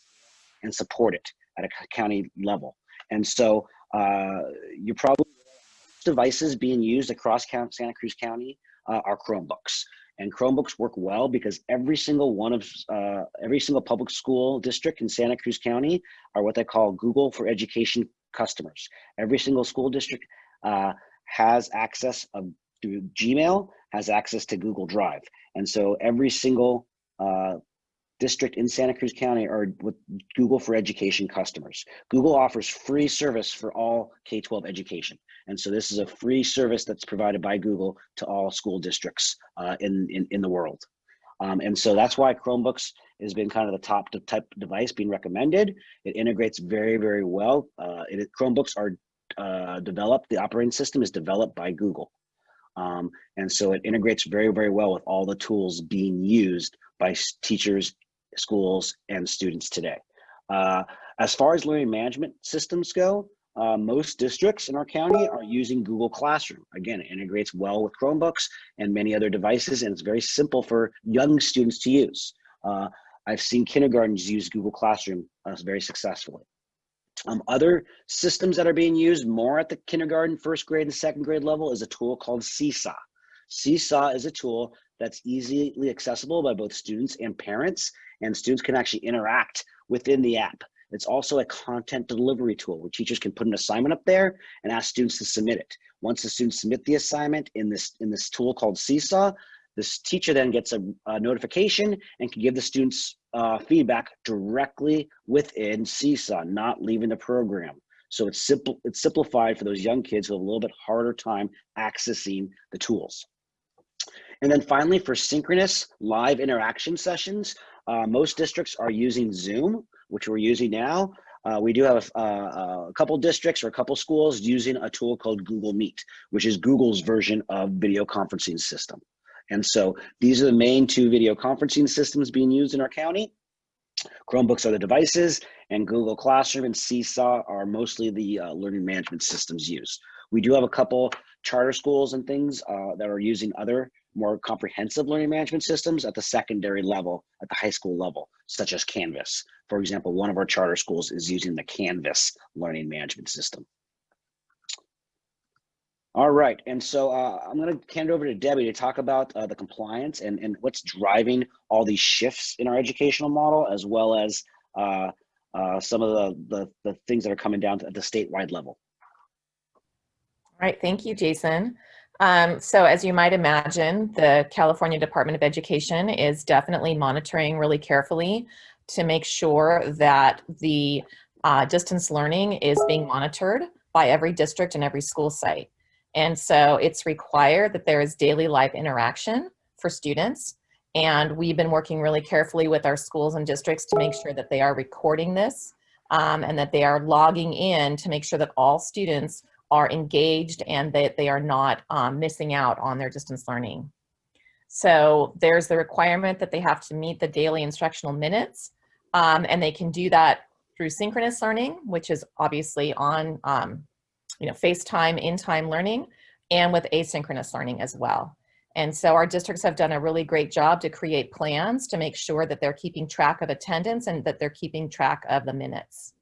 and support it at a county level. And so uh, you probably devices being used across Santa Cruz County uh, are Chromebooks. And Chromebooks work well because every single one of, uh, every single public school district in Santa Cruz County are what they call Google for Education customers. Every single school district uh, has access of, through Gmail, has access to Google Drive. And so every single uh, district in Santa Cruz County are with Google for Education customers. Google offers free service for all K-12 education. And so this is a free service that's provided by Google to all school districts uh, in, in, in the world. Um, and so that's why Chromebooks has been kind of the top type device being recommended. It integrates very, very well. Uh, it, Chromebooks are uh, developed, the operating system is developed by Google. Um, and so it integrates very, very well with all the tools being used by teachers, schools, and students today. Uh, as far as learning management systems go, uh, most districts in our county are using Google Classroom. Again, it integrates well with Chromebooks and many other devices, and it's very simple for young students to use. Uh, I've seen kindergartens use Google Classroom uh, very successfully. Um, other systems that are being used more at the kindergarten, first grade, and second grade level is a tool called Seesaw. Seesaw is a tool that's easily accessible by both students and parents, and students can actually interact within the app. It's also a content delivery tool where teachers can put an assignment up there and ask students to submit it. Once the students submit the assignment in this, in this tool called Seesaw, this teacher then gets a, a notification and can give the students uh, feedback directly within Seesaw, not leaving the program. So it's simple, it's simplified for those young kids who have a little bit harder time accessing the tools. And then finally, for synchronous live interaction sessions, uh, most districts are using Zoom, which we're using now. Uh, we do have uh, a couple districts or a couple schools using a tool called Google Meet, which is Google's version of video conferencing system. And so these are the main two video conferencing systems being used in our county. Chromebooks are the devices, and Google Classroom and Seesaw are mostly the uh, learning management systems used. We do have a couple charter schools and things uh, that are using other more comprehensive learning management systems at the secondary level, at the high school level, such as Canvas. For example, one of our charter schools is using the Canvas learning management system. All right, and so uh, I'm going to hand it over to Debbie to talk about uh, the compliance and, and what's driving all these shifts in our educational model, as well as uh, uh some of the, the, the things that are coming down at the statewide level. All right, thank you, Jason. Um, so as you might imagine, the California Department of Education is definitely monitoring really carefully to make sure that the uh, distance learning is being monitored by every district and every school site. And so it's required that there is daily live interaction for students. And we've been working really carefully with our schools and districts to make sure that they are recording this um, and that they are logging in to make sure that all students are engaged and that they are not um, missing out on their distance learning. So there's the requirement that they have to meet the daily instructional minutes um, and they can do that through synchronous learning, which is obviously on um, you know, FaceTime in-time learning and with asynchronous learning as well. And so our districts have done a really great job to create plans to make sure that they're keeping track of attendance and that they're keeping track of the minutes.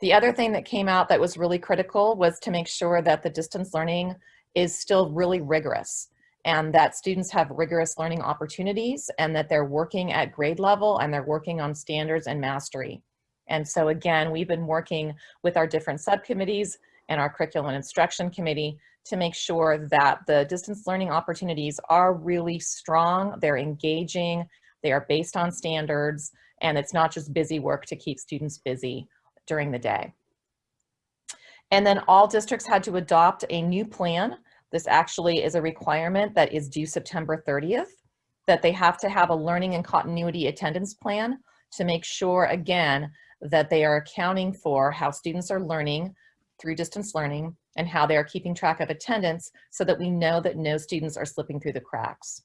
The other thing that came out that was really critical was to make sure that the distance learning is still really rigorous and that students have rigorous learning opportunities and that they're working at grade level and they're working on standards and mastery. And so again, we've been working with our different subcommittees and our curriculum and instruction committee to make sure that the distance learning opportunities are really strong, they're engaging, they are based on standards, and it's not just busy work to keep students busy during the day. And then all districts had to adopt a new plan. This actually is a requirement that is due September 30th, that they have to have a learning and continuity attendance plan to make sure, again, that they are accounting for how students are learning through distance learning and how they are keeping track of attendance so that we know that no students are slipping through the cracks.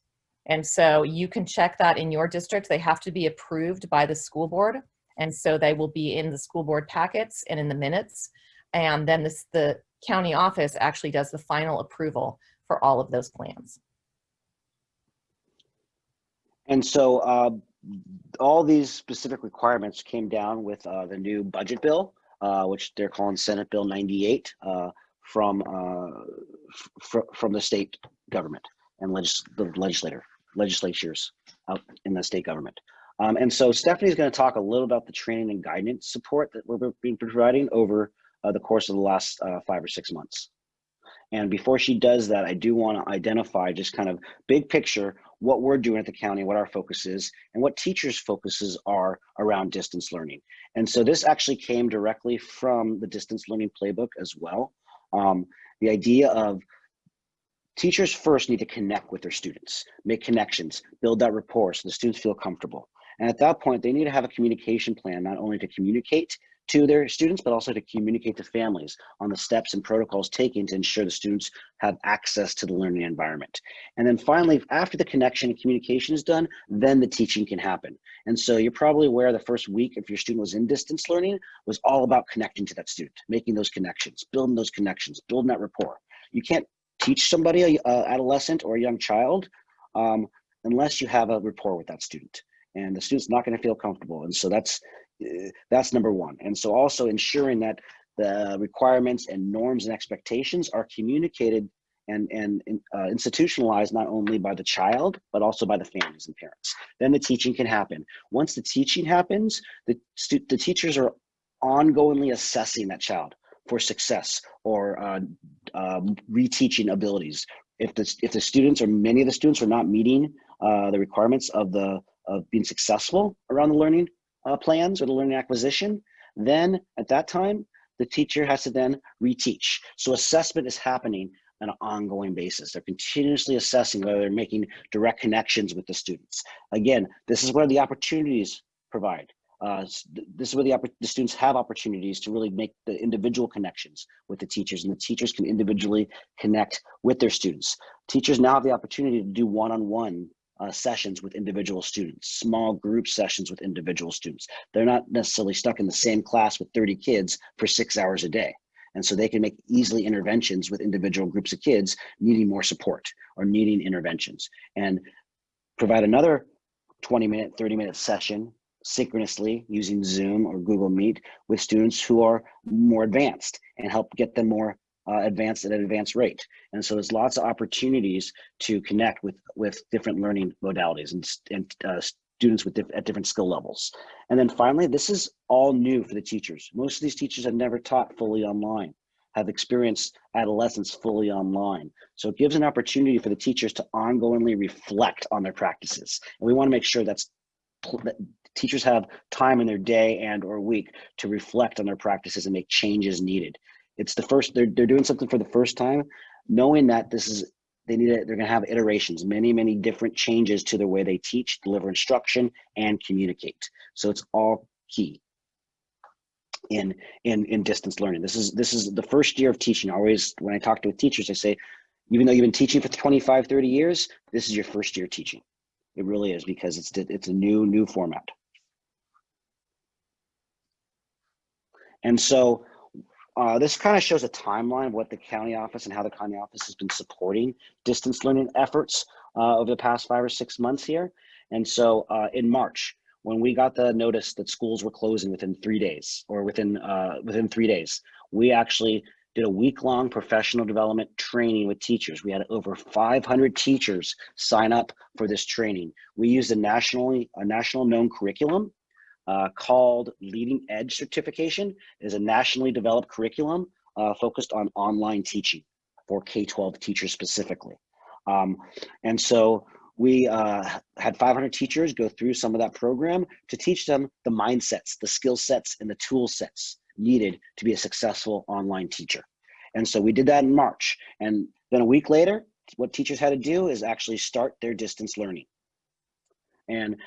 And so you can check that in your district. They have to be approved by the school board and so they will be in the school board packets and in the minutes. And then this, the county office actually does the final approval for all of those plans. And so uh, all these specific requirements came down with uh, the new budget bill, uh, which they're calling Senate Bill 98 uh, from uh, fr from the state government and legis the legislator legislatures out in the state government. Um, and so Stephanie's going to talk a little about the training and guidance support that we're being providing over uh, the course of the last uh, five or six months. And before she does that, I do want to identify just kind of big picture what we're doing at the county, what our focus is, and what teachers' focuses are around distance learning. And so this actually came directly from the distance learning playbook as well. Um, the idea of teachers first need to connect with their students, make connections, build that rapport so the students feel comfortable. And at that point, they need to have a communication plan, not only to communicate to their students, but also to communicate to families on the steps and protocols taken to ensure the students have access to the learning environment. And then finally, after the connection and communication is done, then the teaching can happen. And so you're probably aware the first week, if your student was in distance learning, was all about connecting to that student, making those connections, building those connections, building that rapport. You can't teach somebody, a, a adolescent or a young child, um, unless you have a rapport with that student and the student's not going to feel comfortable. And so that's that's number one. And so also ensuring that the requirements and norms and expectations are communicated and, and uh, institutionalized not only by the child, but also by the families and parents. Then the teaching can happen. Once the teaching happens, the, the teachers are ongoingly assessing that child for success or uh, um, reteaching abilities. If the, if the students or many of the students are not meeting uh, the requirements of the of being successful around the learning uh, plans or the learning acquisition, then at that time, the teacher has to then reteach. So assessment is happening on an ongoing basis. They're continuously assessing whether they're making direct connections with the students. Again, this is where the opportunities provide. Uh, this is where the, the, students have opportunities to really make the individual connections with the teachers and the teachers can individually connect with their students. Teachers now have the opportunity to do one-on-one -on -one uh, sessions with individual students, small group sessions with individual students. They're not necessarily stuck in the same class with 30 kids for six hours a day. And so they can make easily interventions with individual groups of kids needing more support or needing interventions and provide another 20 minute, 30 minute session synchronously using Zoom or Google Meet with students who are more advanced and help get them more uh, advanced at an advanced rate. And so there's lots of opportunities to connect with, with different learning modalities and, and uh, students with diff at different skill levels. And then finally, this is all new for the teachers. Most of these teachers have never taught fully online, have experienced adolescence fully online. So it gives an opportunity for the teachers to ongoingly reflect on their practices. And we wanna make sure that's that teachers have time in their day and or week to reflect on their practices and make changes needed it's the first they're, they're doing something for the first time knowing that this is they need it they're going to have iterations many many different changes to the way they teach deliver instruction and communicate. So it's all key in in in distance learning. This is this is the first year of teaching. Always when i talk to teachers i say even though you've been teaching for 25 30 years this is your first year teaching. It really is because it's it's a new new format. And so uh, this kind of shows a timeline of what the county office and how the county office has been supporting distance learning efforts uh, over the past five or six months here. And so uh, in March, when we got the notice that schools were closing within three days or within uh, within three days, we actually did a week-long professional development training with teachers. We had over 500 teachers sign up for this training. We used a nationally a national known curriculum uh, called Leading Edge Certification. It is a nationally developed curriculum uh, focused on online teaching for K-12 teachers specifically. Um, and so we uh, had 500 teachers go through some of that program to teach them the mindsets, the skill sets, and the tool sets needed to be a successful online teacher. And so we did that in March. And then a week later, what teachers had to do is actually start their distance learning. And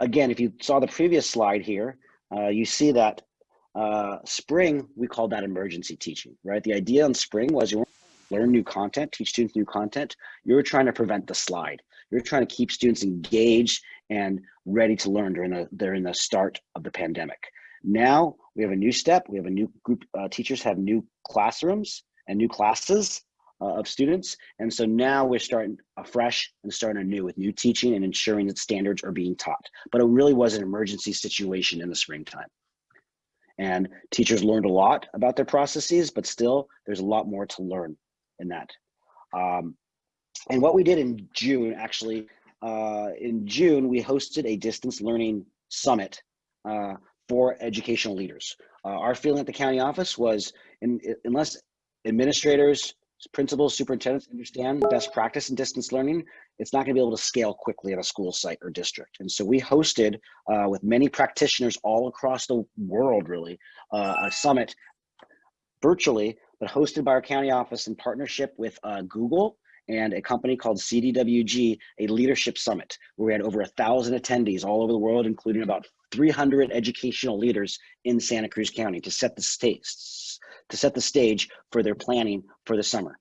again, if you saw the previous slide here, uh, you see that uh, spring, we called that emergency teaching, right? The idea in spring was you learn new content, teach students new content. You're trying to prevent the slide. You're trying to keep students engaged and ready to learn during the, during the start of the pandemic. Now we have a new step. We have a new group, uh, teachers have new classrooms and new classes uh, of students. And so now we're starting afresh and starting anew with new teaching and ensuring that standards are being taught. But it really was an emergency situation in the springtime. And teachers learned a lot about their processes, but still there's a lot more to learn in that. Um, and what we did in June, actually, uh, in June, we hosted a distance learning summit uh, for educational leaders. Uh, our feeling at the county office was in, unless administrators, principals, superintendents understand best practice in distance learning, it's not going to be able to scale quickly at a school site or district. And so we hosted uh, with many practitioners all across the world, really, uh, a summit virtually, but hosted by our county office in partnership with uh, Google and a company called CDWG, a leadership summit, where we had over a thousand attendees all over the world, including about 300 educational leaders in Santa Cruz County to set the stage, to set the stage for their planning for the summer.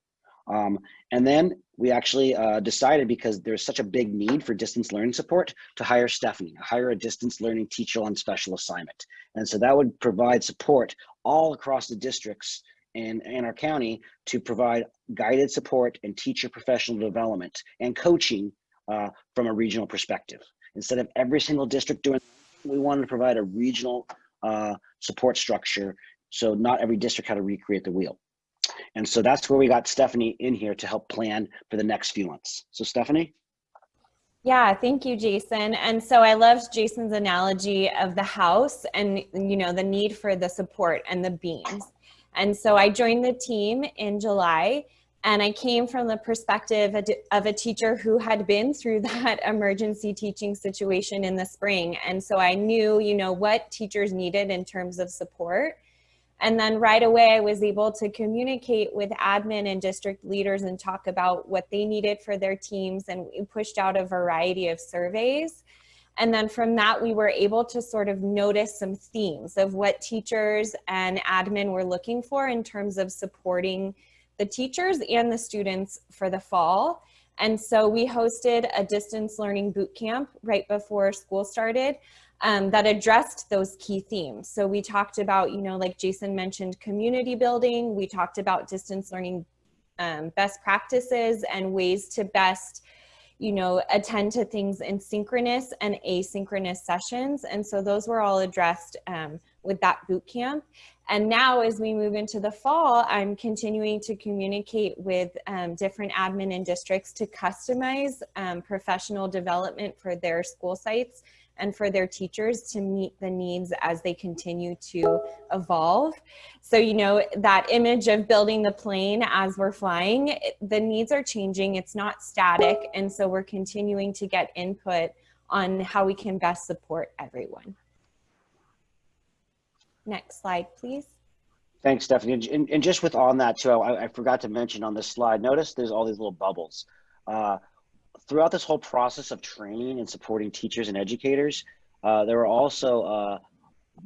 Um, and then we actually uh, decided because there's such a big need for distance learning support to hire Stephanie, hire a distance learning teacher on special assignment. And so that would provide support all across the districts in, in our county to provide guided support and teacher professional development and coaching uh, from a regional perspective. Instead of every single district doing, we wanted to provide a regional uh, support structure so not every district had to recreate the wheel. And so that's where we got Stephanie in here to help plan for the next few months. So Stephanie? Yeah, thank you, Jason. And so I loved Jason's analogy of the house and, you know, the need for the support and the beams. And so I joined the team in July and I came from the perspective of a teacher who had been through that emergency teaching situation in the spring. And so I knew, you know, what teachers needed in terms of support. And then right away, I was able to communicate with admin and district leaders and talk about what they needed for their teams. And we pushed out a variety of surveys. And then from that, we were able to sort of notice some themes of what teachers and admin were looking for in terms of supporting the teachers and the students for the fall. And so we hosted a distance learning boot camp right before school started um, that addressed those key themes. So we talked about, you know, like Jason mentioned, community building. We talked about distance learning um, best practices and ways to best, you know, attend to things in synchronous and asynchronous sessions. And so those were all addressed um, with that boot camp. And now as we move into the fall, I'm continuing to communicate with um, different admin and districts to customize um, professional development for their school sites and for their teachers to meet the needs as they continue to evolve. So, you know, that image of building the plane as we're flying, the needs are changing, it's not static. And so we're continuing to get input on how we can best support everyone. Next slide, please. Thanks, Stephanie. And, and just with on that too, I, I, forgot to mention on this slide, notice there's all these little bubbles. Uh, throughout this whole process of training and supporting teachers and educators, uh, there were also uh,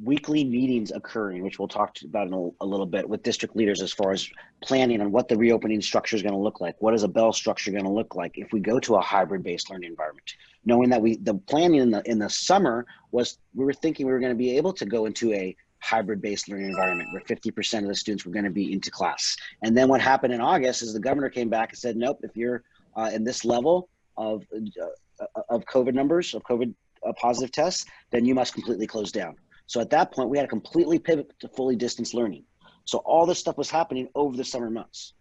weekly meetings occurring, which we'll talk about in a, a, little bit with district leaders as far as planning on what the reopening structure is going to look like. What is a bell structure going to look like if we go to a hybrid-based learning environment? Knowing that we the planning in the in the summer was we were thinking we were going to be able to go into a hybrid-based learning environment where 50% of the students were going to be into class. And then what happened in August is the governor came back and said, nope, if you're uh, in this level, of uh, of COVID numbers of COVID uh, positive tests, then you must completely close down. So at that point, we had to completely pivot to fully distance learning. So all this stuff was happening over the summer months.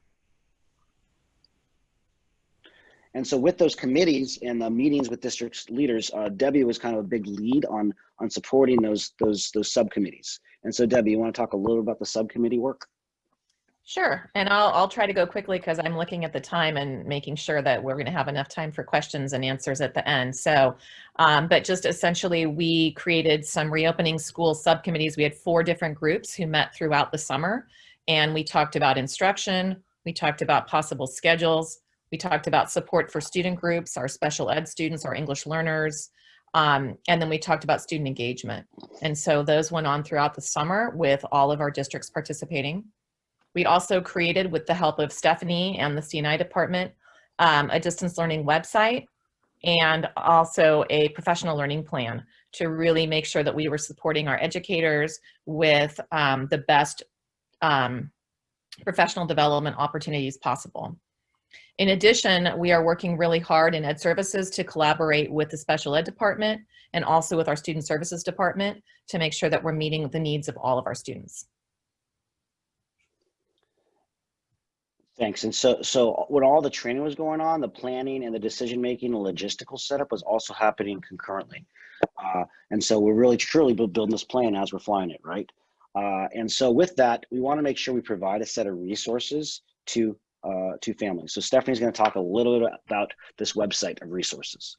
And so with those committees and the meetings with district leaders, uh, Debbie was kind of a big lead on on supporting those those those subcommittees. And so Debbie, you want to talk a little about the subcommittee work? Sure, and I'll, I'll try to go quickly because I'm looking at the time and making sure that we're going to have enough time for questions and answers at the end. So, um, but just essentially we created some reopening school subcommittees. We had four different groups who met throughout the summer and we talked about instruction, we talked about possible schedules, we talked about support for student groups, our special ed students, our English learners, um, and then we talked about student engagement. And so those went on throughout the summer with all of our districts participating. We also created, with the help of Stephanie and the C&I department, um, a distance learning website and also a professional learning plan to really make sure that we were supporting our educators with um, the best um, professional development opportunities possible. In addition, we are working really hard in Ed Services to collaborate with the Special Ed Department and also with our Student Services Department to make sure that we're meeting the needs of all of our students. Thanks. And so, so when all the training was going on, the planning and the decision making and logistical setup was also happening concurrently. Uh, and so we're really truly building this plan as we're flying it, right? Uh, and so with that, we want to make sure we provide a set of resources to uh, to families. So Stephanie's going to talk a little bit about this website of resources.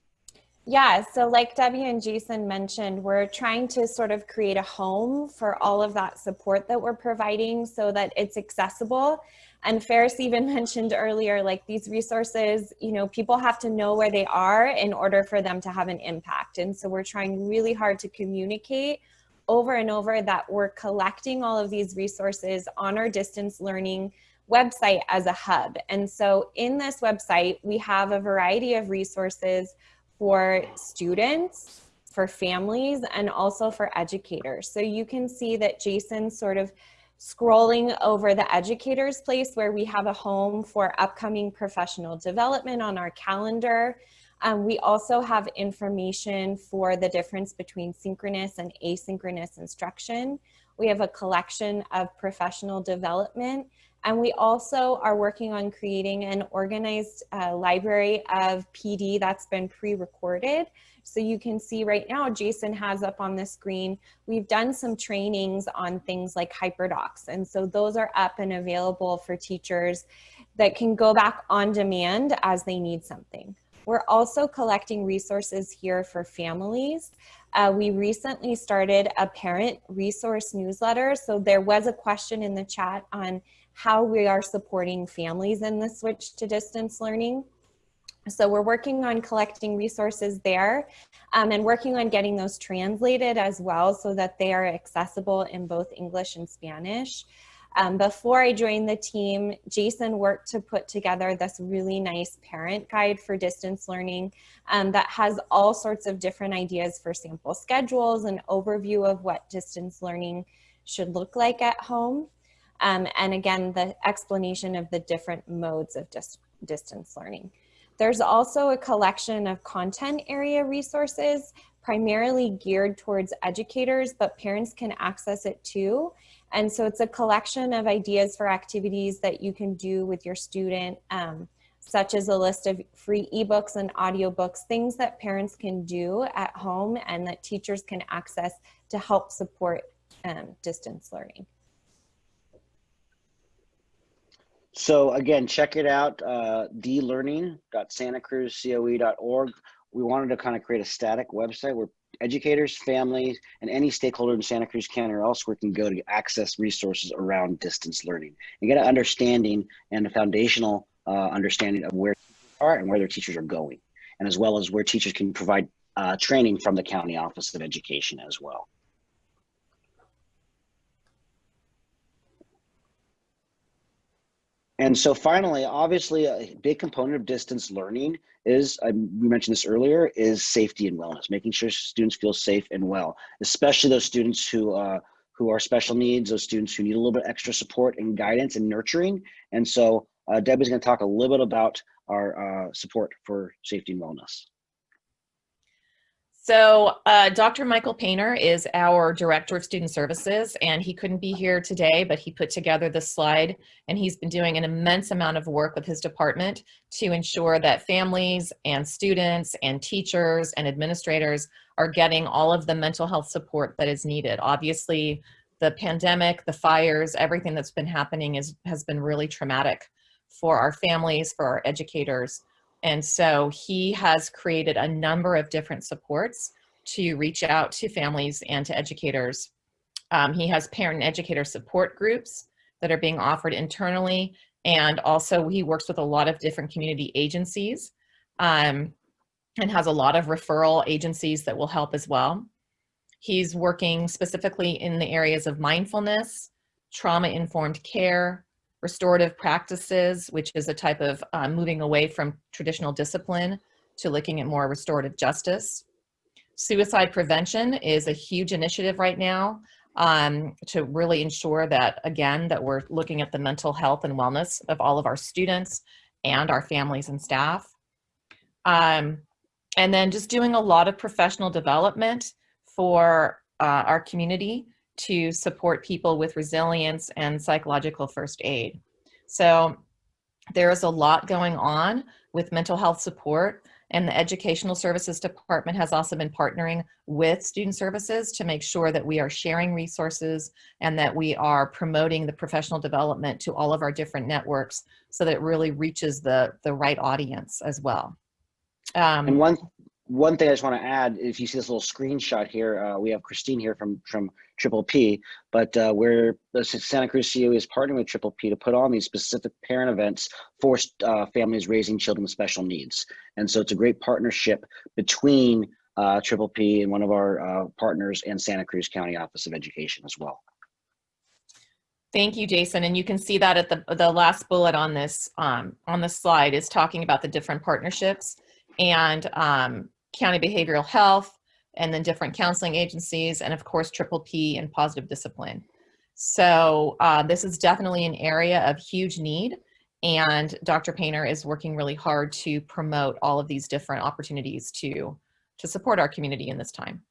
Yeah, so like Debbie and Jason mentioned, we're trying to sort of create a home for all of that support that we're providing so that it's accessible. And Faris even mentioned earlier, like these resources, you know, people have to know where they are in order for them to have an impact. And so we're trying really hard to communicate over and over that we're collecting all of these resources on our distance learning website as a hub. And so in this website, we have a variety of resources for students, for families, and also for educators. So you can see that Jason sort of scrolling over the educators place where we have a home for upcoming professional development on our calendar. Um, we also have information for the difference between synchronous and asynchronous instruction. We have a collection of professional development and we also are working on creating an organized uh, library of PD that's been pre-recorded. So you can see right now, Jason has up on the screen, we've done some trainings on things like HyperDocs. And so those are up and available for teachers that can go back on demand as they need something. We're also collecting resources here for families. Uh, we recently started a parent resource newsletter. So there was a question in the chat on how we are supporting families in the switch to distance learning. So we're working on collecting resources there um, and working on getting those translated as well so that they are accessible in both English and Spanish. Um, before I joined the team, Jason worked to put together this really nice parent guide for distance learning um, that has all sorts of different ideas for sample schedules and overview of what distance learning should look like at home. Um, and again, the explanation of the different modes of dis distance learning. There's also a collection of content area resources, primarily geared towards educators, but parents can access it too. And so it's a collection of ideas for activities that you can do with your student, um, such as a list of free ebooks and audiobooks, things that parents can do at home and that teachers can access to help support um, distance learning. So again, check it out, uh, dlearning.santacruzcoe.org. We wanted to kind of create a static website where educators, families, and any stakeholder in Santa Cruz County or elsewhere can go to access resources around distance learning and get an understanding and a foundational uh, understanding of where are and where their teachers are going, and as well as where teachers can provide uh, training from the County Office of Education as well. And so finally, obviously a big component of distance learning is, um, we mentioned this earlier, is safety and wellness, making sure students feel safe and well, especially those students who, uh, who are special needs, those students who need a little bit extra support and guidance and nurturing. And so uh, Debbie's gonna talk a little bit about our uh, support for safety and wellness. So uh, Dr. Michael Painter is our Director of Student Services, and he couldn't be here today, but he put together this slide, and he's been doing an immense amount of work with his department to ensure that families and students and teachers and administrators are getting all of the mental health support that is needed. Obviously, the pandemic, the fires, everything that's been happening is, has been really traumatic for our families, for our educators, and so he has created a number of different supports to reach out to families and to educators. Um, he has parent and educator support groups that are being offered internally. And also he works with a lot of different community agencies um, and has a lot of referral agencies that will help as well. He's working specifically in the areas of mindfulness, trauma-informed care, restorative practices, which is a type of uh, moving away from traditional discipline to looking at more restorative justice. Suicide prevention is a huge initiative right now um, to really ensure that, again, that we're looking at the mental health and wellness of all of our students and our families and staff. Um, and then just doing a lot of professional development for uh, our community to support people with resilience and psychological first aid. So there is a lot going on with mental health support and the Educational Services Department has also been partnering with Student Services to make sure that we are sharing resources and that we are promoting the professional development to all of our different networks so that it really reaches the, the right audience as well. Um, And one one thing I just want to add, if you see this little screenshot here, uh, we have Christine here from from Triple P, but uh, the Santa Cruz COE is partnering with Triple P to put on these specific parent events for uh, families raising children with special needs, and so it's a great partnership between uh, Triple P and one of our uh, partners and Santa Cruz County Office of Education as well. Thank you, Jason. And you can see that at the, the last bullet on this, um, on the slide is talking about the different partnerships and um, county behavioral health, and then different counseling agencies, and of course, Triple P and positive discipline. So uh, this is definitely an area of huge need. And Dr. Painter is working really hard to promote all of these different opportunities to, to support our community in this time.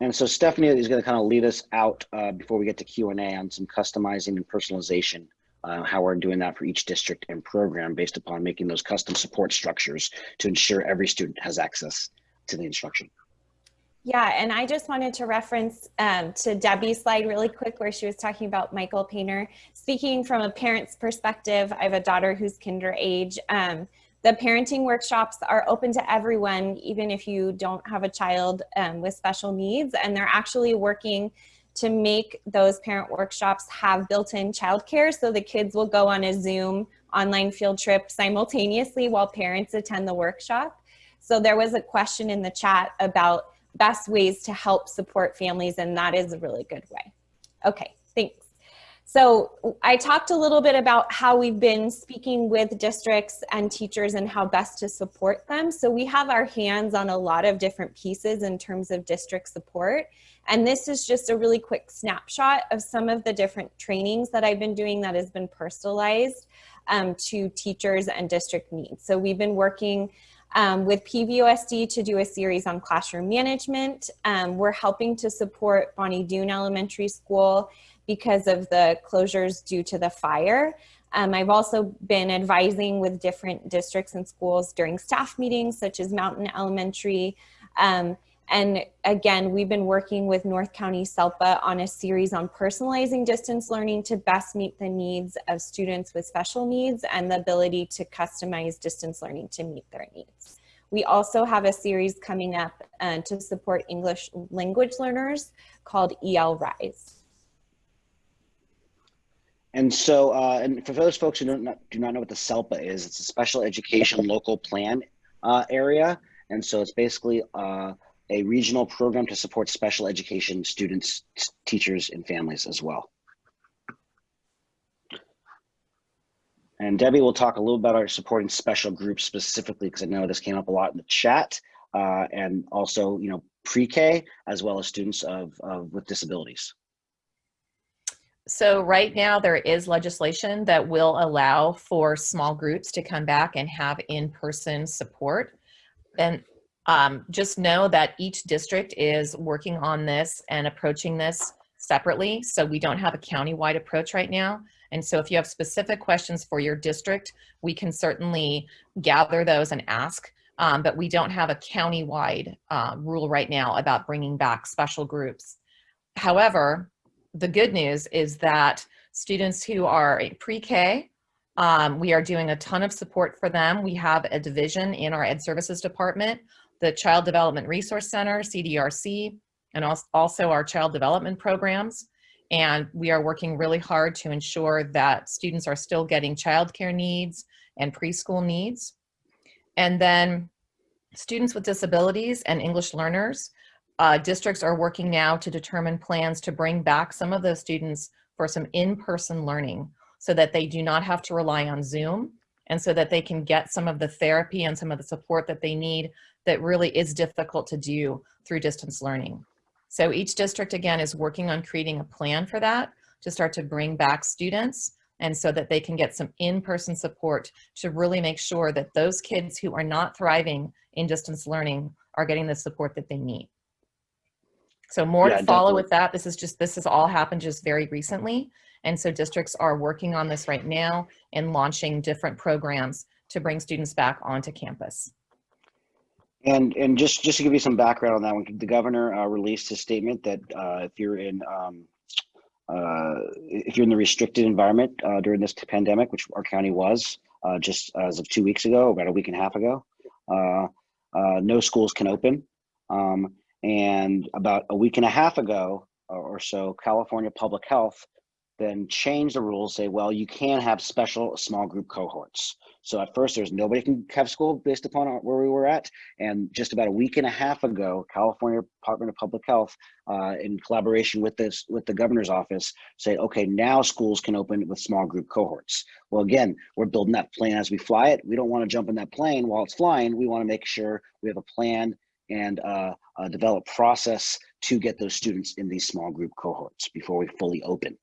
And so Stephanie is going to kind of lead us out uh, before we get to Q&A on some customizing and personalization, uh, how we're doing that for each district and program based upon making those custom support structures to ensure every student has access to the instruction. Yeah, and I just wanted to reference um, to Debbie's slide really quick where she was talking about Michael Painter. Speaking from a parent's perspective, I have a daughter who's kinder age. Um, the parenting workshops are open to everyone, even if you don't have a child um, with special needs, and they're actually working to make those parent workshops have built-in childcare so the kids will go on a Zoom online field trip simultaneously while parents attend the workshop. So there was a question in the chat about best ways to help support families, and that is a really good way. Okay, thanks. So I talked a little bit about how we've been speaking with districts and teachers and how best to support them. So we have our hands on a lot of different pieces in terms of district support. And this is just a really quick snapshot of some of the different trainings that I've been doing that has been personalized um, to teachers and district needs. So we've been working um, with PVOSD to do a series on classroom management. Um, we're helping to support Bonny Doon Elementary School because of the closures due to the fire. Um, I've also been advising with different districts and schools during staff meetings, such as Mountain Elementary. Um, and again, we've been working with North County SELPA on a series on personalizing distance learning to best meet the needs of students with special needs and the ability to customize distance learning to meet their needs. We also have a series coming up uh, to support English language learners called EL Rise. And so, uh, and for those folks who don't not, do not know what the SELPA is, it's a special education local plan uh, area. And so it's basically uh, a regional program to support special education students, teachers, and families as well. And Debbie will talk a little about our supporting special groups specifically, because I know this came up a lot in the chat, uh, and also, you know, pre-K as well as students of, of with disabilities. So right now there is legislation that will allow for small groups to come back and have in-person support. And um, just know that each district is working on this and approaching this separately. So we don't have a county-wide approach right now. And so if you have specific questions for your district, we can certainly gather those and ask. Um, but we don't have a county-wide uh, rule right now about bringing back special groups. However, the good news is that students who are pre-K, um, we are doing a ton of support for them. We have a division in our Ed Services Department, the Child Development Resource Center, CDRC, and also our child development programs. And we are working really hard to ensure that students are still getting childcare needs and preschool needs. And then students with disabilities and English learners, uh, districts are working now to determine plans to bring back some of those students for some in-person learning so that they do not have to rely on Zoom and so that they can get some of the therapy and some of the support that they need that really is difficult to do through distance learning. So each district again is working on creating a plan for that to start to bring back students and so that they can get some in-person support to really make sure that those kids who are not thriving in distance learning are getting the support that they need. So more Yeah, to follow definitely. with that. This is just, this has all happened just very recently. And so districts are working on this right now and launching different programs to bring students back onto campus. And and just just to give you some background on that one, the governor uh, released a statement that uh, if you're in um, uh, if you're in the restricted environment uh, during this pandemic, which our county was uh, just as of two weeks ago, about a week and a half ago, uh, no schools can open. Um, and about a week and a half ago or so, California Public Health then change the rules, say, well, you can have special small group cohorts. So at first, there's nobody can have school based upon where we were at. And just about a week and a half ago, California Department of Public Health, uh, in collaboration with this with the governor's office, say, okay, now schools can open with small group cohorts. Well, again, we're building that plane as we fly it. We don't want to jump in that plane while it's flying. We want to make sure we have a plan and uh, a developed process to get those students in these small group cohorts before we fully open.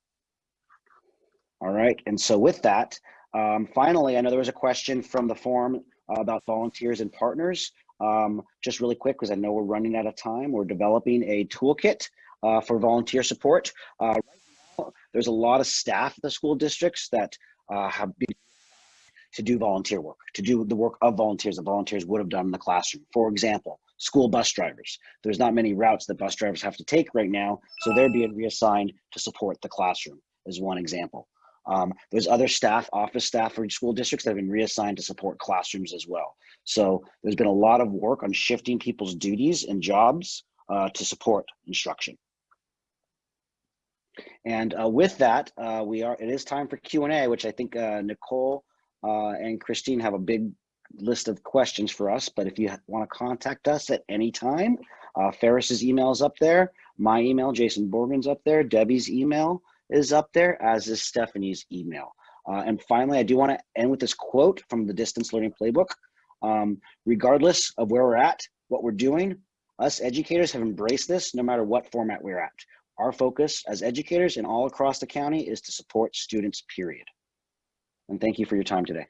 All right, and so with that, um, finally, I know there was a question from the forum uh, about volunteers and partners. Um, just really quick, because I know we're running out of time, we're developing a toolkit uh, for volunteer support. Uh, right now, there's a lot of staff at the school districts that uh, have been to do volunteer work, to do the work of volunteers that volunteers would have done in the classroom. For example, school bus drivers. There's not many routes that bus drivers have to take right now, so they're being reassigned to support the classroom, is one example. Um, there's other staff, office staff for school districts that have been reassigned to support classrooms as well. So there's been a lot of work on shifting people's duties and jobs uh, to support instruction. And uh, with that, uh, we are. It is time for Q and A, which I think uh, Nicole uh, and Christine have a big list of questions for us. But if you want to contact us at any time, uh, Faris's email is up there. My email, Jason Borgen's up there. Debbie's email is up there, as is Stephanie's email. Uh, and finally, I do want to end with this quote from the Distance Learning Playbook. Um, regardless of where we're at, what we're doing, us educators have embraced this no matter what format we're at. Our focus as educators and all across the county is to support students, period. And thank you for your time today.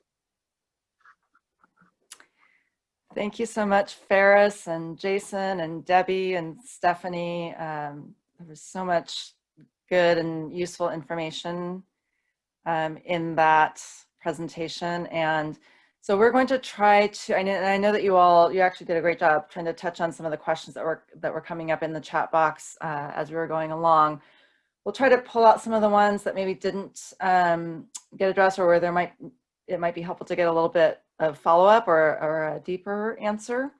Thank you so much, Faris and Jason and Debbie and Stephanie. Um, there was so much good and useful information um, in that presentation. And so we're going to try to, I know, I know that you all, you actually did a great job trying to touch on some of the questions that were, that were coming up in the chat box uh, as we were going along. We'll try to pull out some of the ones that maybe didn't um, get addressed or where there might, it might be helpful to get a little bit of follow-up or, or a deeper answer.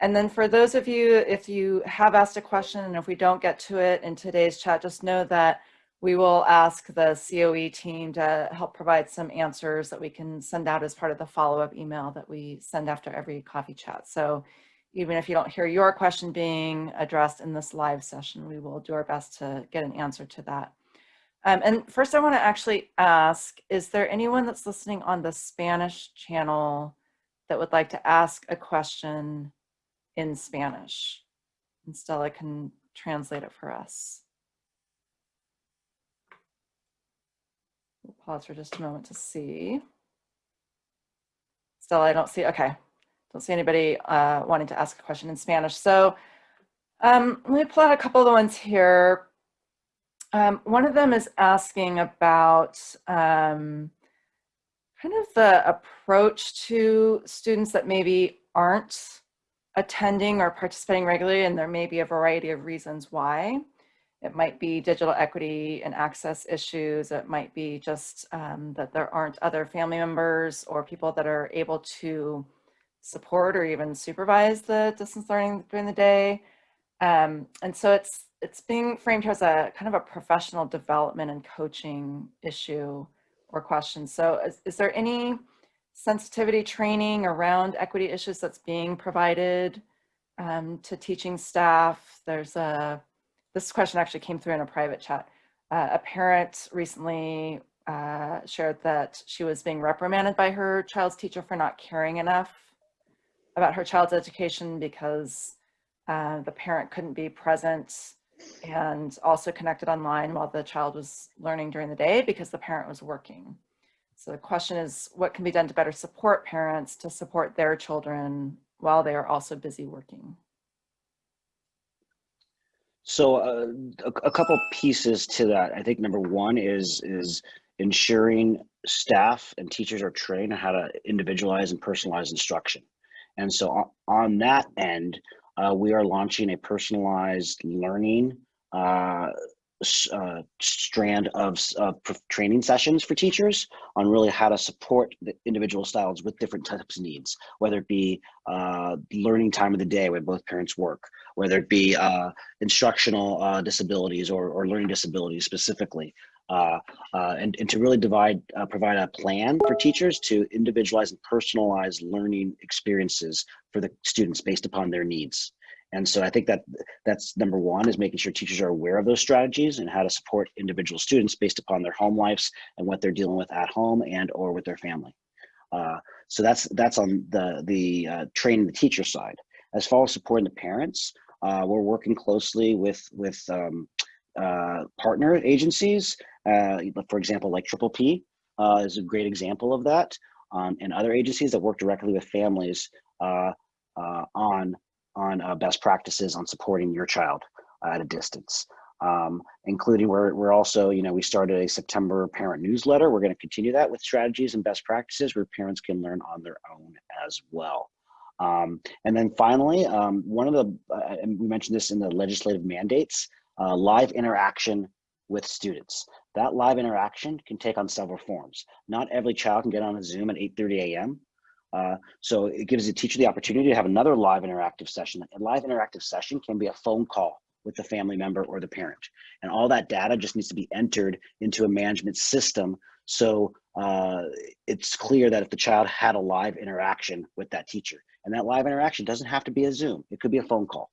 And then for those of you, if you have asked a question and if we don't get to it in today's chat, just know that we will ask the COE team to help provide some answers that we can send out as part of the follow-up email that we send after every coffee chat. So even if you don't hear your question being addressed in this live session, we will do our best to get an answer to that. Um, and first I want to actually ask, is there anyone that's listening on the Spanish channel that would like to ask a question in Spanish? And Stella can translate it for us. We'll pause for just a moment to see. Stella, I don't see, okay. Don't see anybody uh, wanting to ask a question in Spanish. So um, let me pull out a couple of the ones here. Um, one of them is asking about um, kind of the approach to students that maybe aren't attending or participating regularly, and there may be a variety of reasons why. It might be digital equity and access issues. It might be just um, that there aren't other family members or people that are able to support or even supervise the distance learning during the day. Um, and so it's it's being framed as a kind of a professional development and coaching issue or question. So is, is there any sensitivity training around equity issues that's being provided um, to teaching staff? There's a, this question actually came through in a private chat. Uh, a parent recently uh, shared that she was being reprimanded by her child's teacher for not caring enough about her child's education because uh, the parent couldn't be present and also connected online while the child was learning during the day because the parent was working. So the question is, what can be done to better support parents to support their children while they are also busy working? So uh, a, a couple pieces to that. I think number one is is ensuring staff and teachers are trained on how to individualize and personalize instruction. And so on, that end, uh, we are launching a personalized learning uh, uh, strand of uh, training sessions for teachers on really how to support the individual styles with different types of needs, whether it be uh, learning time of the day when both parents work, whether it be uh, instructional uh, disabilities or, or learning disabilities specifically. Uh, and, and to really divide, provide a plan for teachers to individualize and personalize learning experiences for the students based upon their needs. And so I think that that's number one is making sure teachers are aware of those strategies and how to support individual students based upon their home lives and what they're dealing with at home and or with their family. Uh, so that's that's on the the uh, training the teacher side. As far as supporting the parents, uh, we're working closely with with um, uh, partner agencies. Uh, for example, like Triple P uh, is a great example of that, um, and other agencies that work directly with families on on uh, best practices on supporting your child at a distance. Um, including we're, we're also, you know, we started a September parent newsletter. We're going to continue that with strategies and best practices where parents can learn on their own as well. Um, and then finally, um, one of the, uh, and we mentioned this in the legislative mandates, uh, live interaction with students. That live interaction can take on several forms. Not every child can get on a Zoom at 8.30 a.m. Uh, so it gives the teacher the opportunity to have another live interactive session. A live interactive session can be a phone call with the family member or the parent. And all that data just needs to be entered into a management system. So uh, it's clear that if the child had a live interaction with that teacher, and that live interaction doesn't have to be a Zoom, it could be a phone call.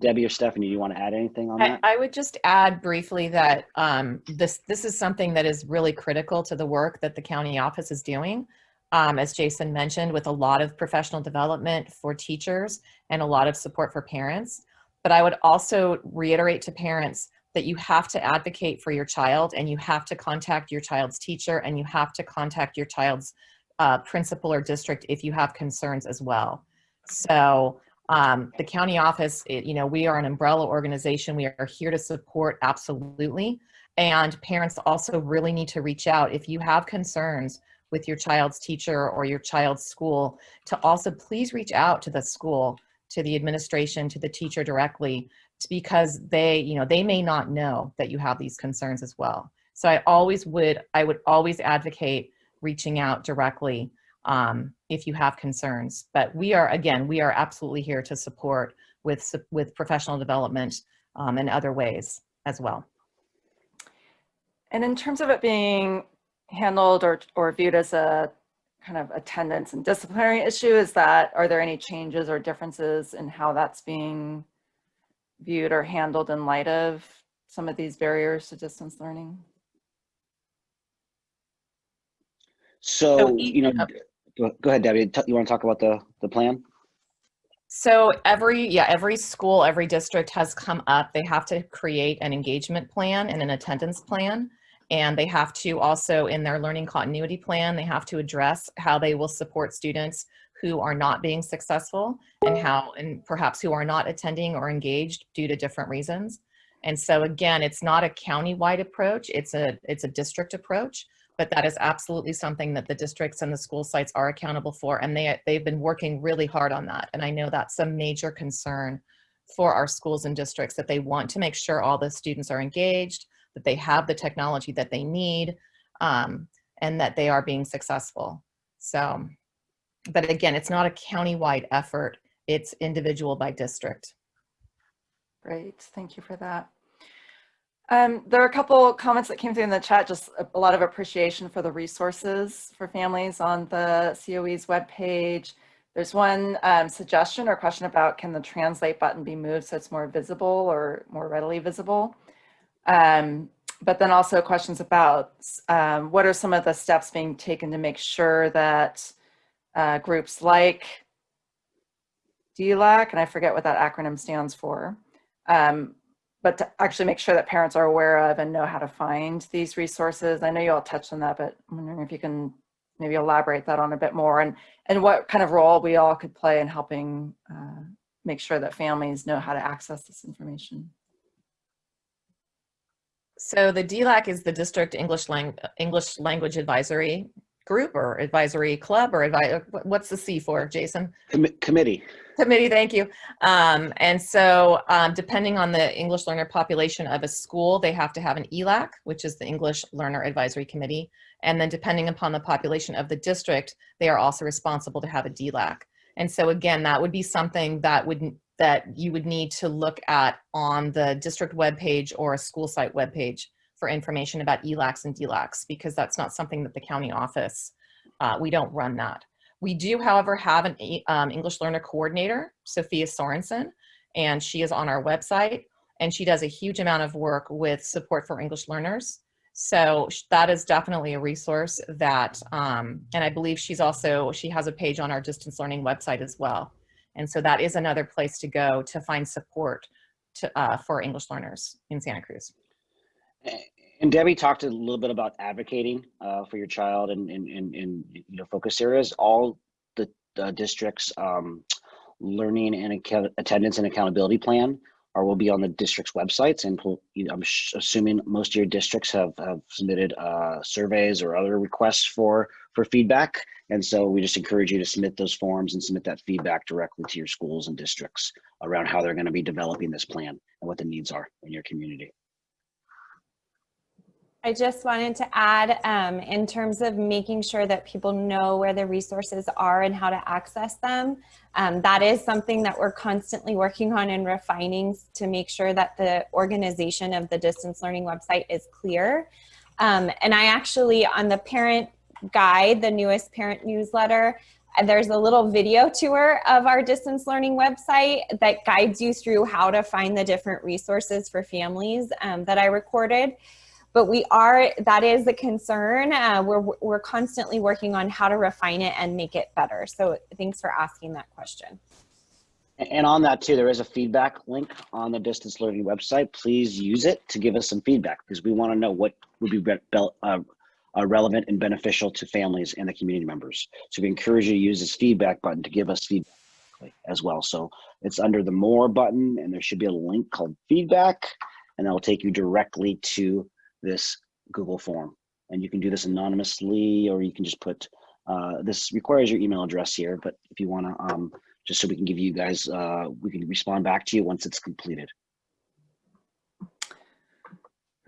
Debbie or Stephanie, do you want to add anything on that? I, I would just add briefly that um, this this is something that is really critical to the work that the county office is doing um, as Jason mentioned, with a lot of professional development for teachers and a lot of support for parents. But I would also reiterate to parents that you have to advocate for your child and you have to contact your child's teacher and you have to contact your child's uh, principal or district if you have concerns as well. So um, the county office, it, you know, we are an umbrella organization. We are here to support absolutely. And parents also really need to reach out if you have concerns with your child's teacher or your child's school to also please reach out to the school, to the administration, to the teacher directly because they, you know, they may not know that you have these concerns as well. So I always would, I would always advocate reaching out directly um, if you have concerns. But we are, again, we are absolutely here to support with, with professional development um, and other ways as well. And in terms of it being handled or, or viewed as a kind of attendance and disciplinary issue? Is that, are there any changes or differences in how that's being viewed or handled in light of some of these barriers to distance learning? So, So you know, uh, go go ahead, Debbie. You want to talk about the, the plan? So every, yeah, every school, every district has come up. They have to create an engagement plan and an attendance plan. And they have to also, in their learning continuity plan, they have to address how they will support students who are not being successful and how, and perhaps who are not attending or engaged due to different reasons. And so again, it's not a county-wide approach, it's a, it's a district approach, but that is absolutely something that the districts and the school sites are accountable for. And they, they've been working really hard on that. And I know that's a major concern for our schools and districts that they want to make sure all the students are engaged, that they have the technology that they need, um, and that they are being successful. So, but again, it's not a county-wide effort. It's individual by district. Great, thank you for that. Um, there are a couple comments that came through in the chat, just a, a lot of appreciation for the resources for families on the COE's webpage. There's one um, suggestion or question about can the translate button be moved so it's more visible or more readily visible? Um, but then also questions about um, what are some of the steps being taken to make sure that uh, groups like DLAC, and I forget what that acronym stands for, um, but to actually make sure that parents are aware of and know how to find these resources. I know you all touched on that, but I'm wondering if you can maybe elaborate that on a bit more and, and what kind of role we all could play in helping uh, make sure that families know how to access this information. So the DLAC is the District English, Lang English Language Advisory Group or Advisory Club or advi what's the C for, Jason? Commi- committee. Committee, thank you. Um, and so um, depending on the English learner population of a school, they have to have an ELAC, which is the English Learner Advisory Committee. And then depending upon the population of the district, they are also responsible to have a DLAC. And so again, that would be something that would that you would need to look at on the district webpage or a school site webpage for information about ELACs and DLACs, because that's not something that the county office, uh, we don't run that. We do, however, have an um, English learner coordinator, Sophia Sorensen, and she is on our website, and she does a huge amount of work with support for English learners. So that is definitely a resource that, um, and I believe she's also, she has a page on our distance learning website as well. And so that is another place to go to find support to, uh, for English learners in Santa Cruz. And Debbie talked a little bit about advocating uh, for your child and in, in, in, you know focus areas. All the, district's um, learning and attendance and accountability plan are will be on the district's websites. And you know, I'm assuming most of your districts have have submitted uh, surveys or other requests for for feedback. And so we just encourage you to submit those forms and submit that feedback directly to your schools and districts around how they're going to be developing this plan and what the needs are in your community. I just wanted to add, um, in terms of making sure that people know where the resources are and how to access them, um, that is something that we're constantly working on and refining to make sure that the organization of the distance learning website is clear. Um, and I actually, on the parent guide, the newest parent newsletter, uh, there's a little video tour of our distance learning website that guides you through how to find the different resources for families um, that I recorded. But we are that is the concern. Uh, we're, we're constantly working on how to refine it and make it better. So thanks for asking that question. And on that too, there is a feedback link on the distance learning website. Please use it to give us some feedback because we want to know what would be uh, uh, relevant and beneficial to families and the community members. So we encourage you to use this feedback button to give us feedback as well. So it's under the more button and there should be a link called feedback and that will take you directly to this Google form. And you can do this anonymously or you can just put, uh, this requires your email address here, but if you want to um, just so we can give you guys, uh, we can respond back to you once it's completed.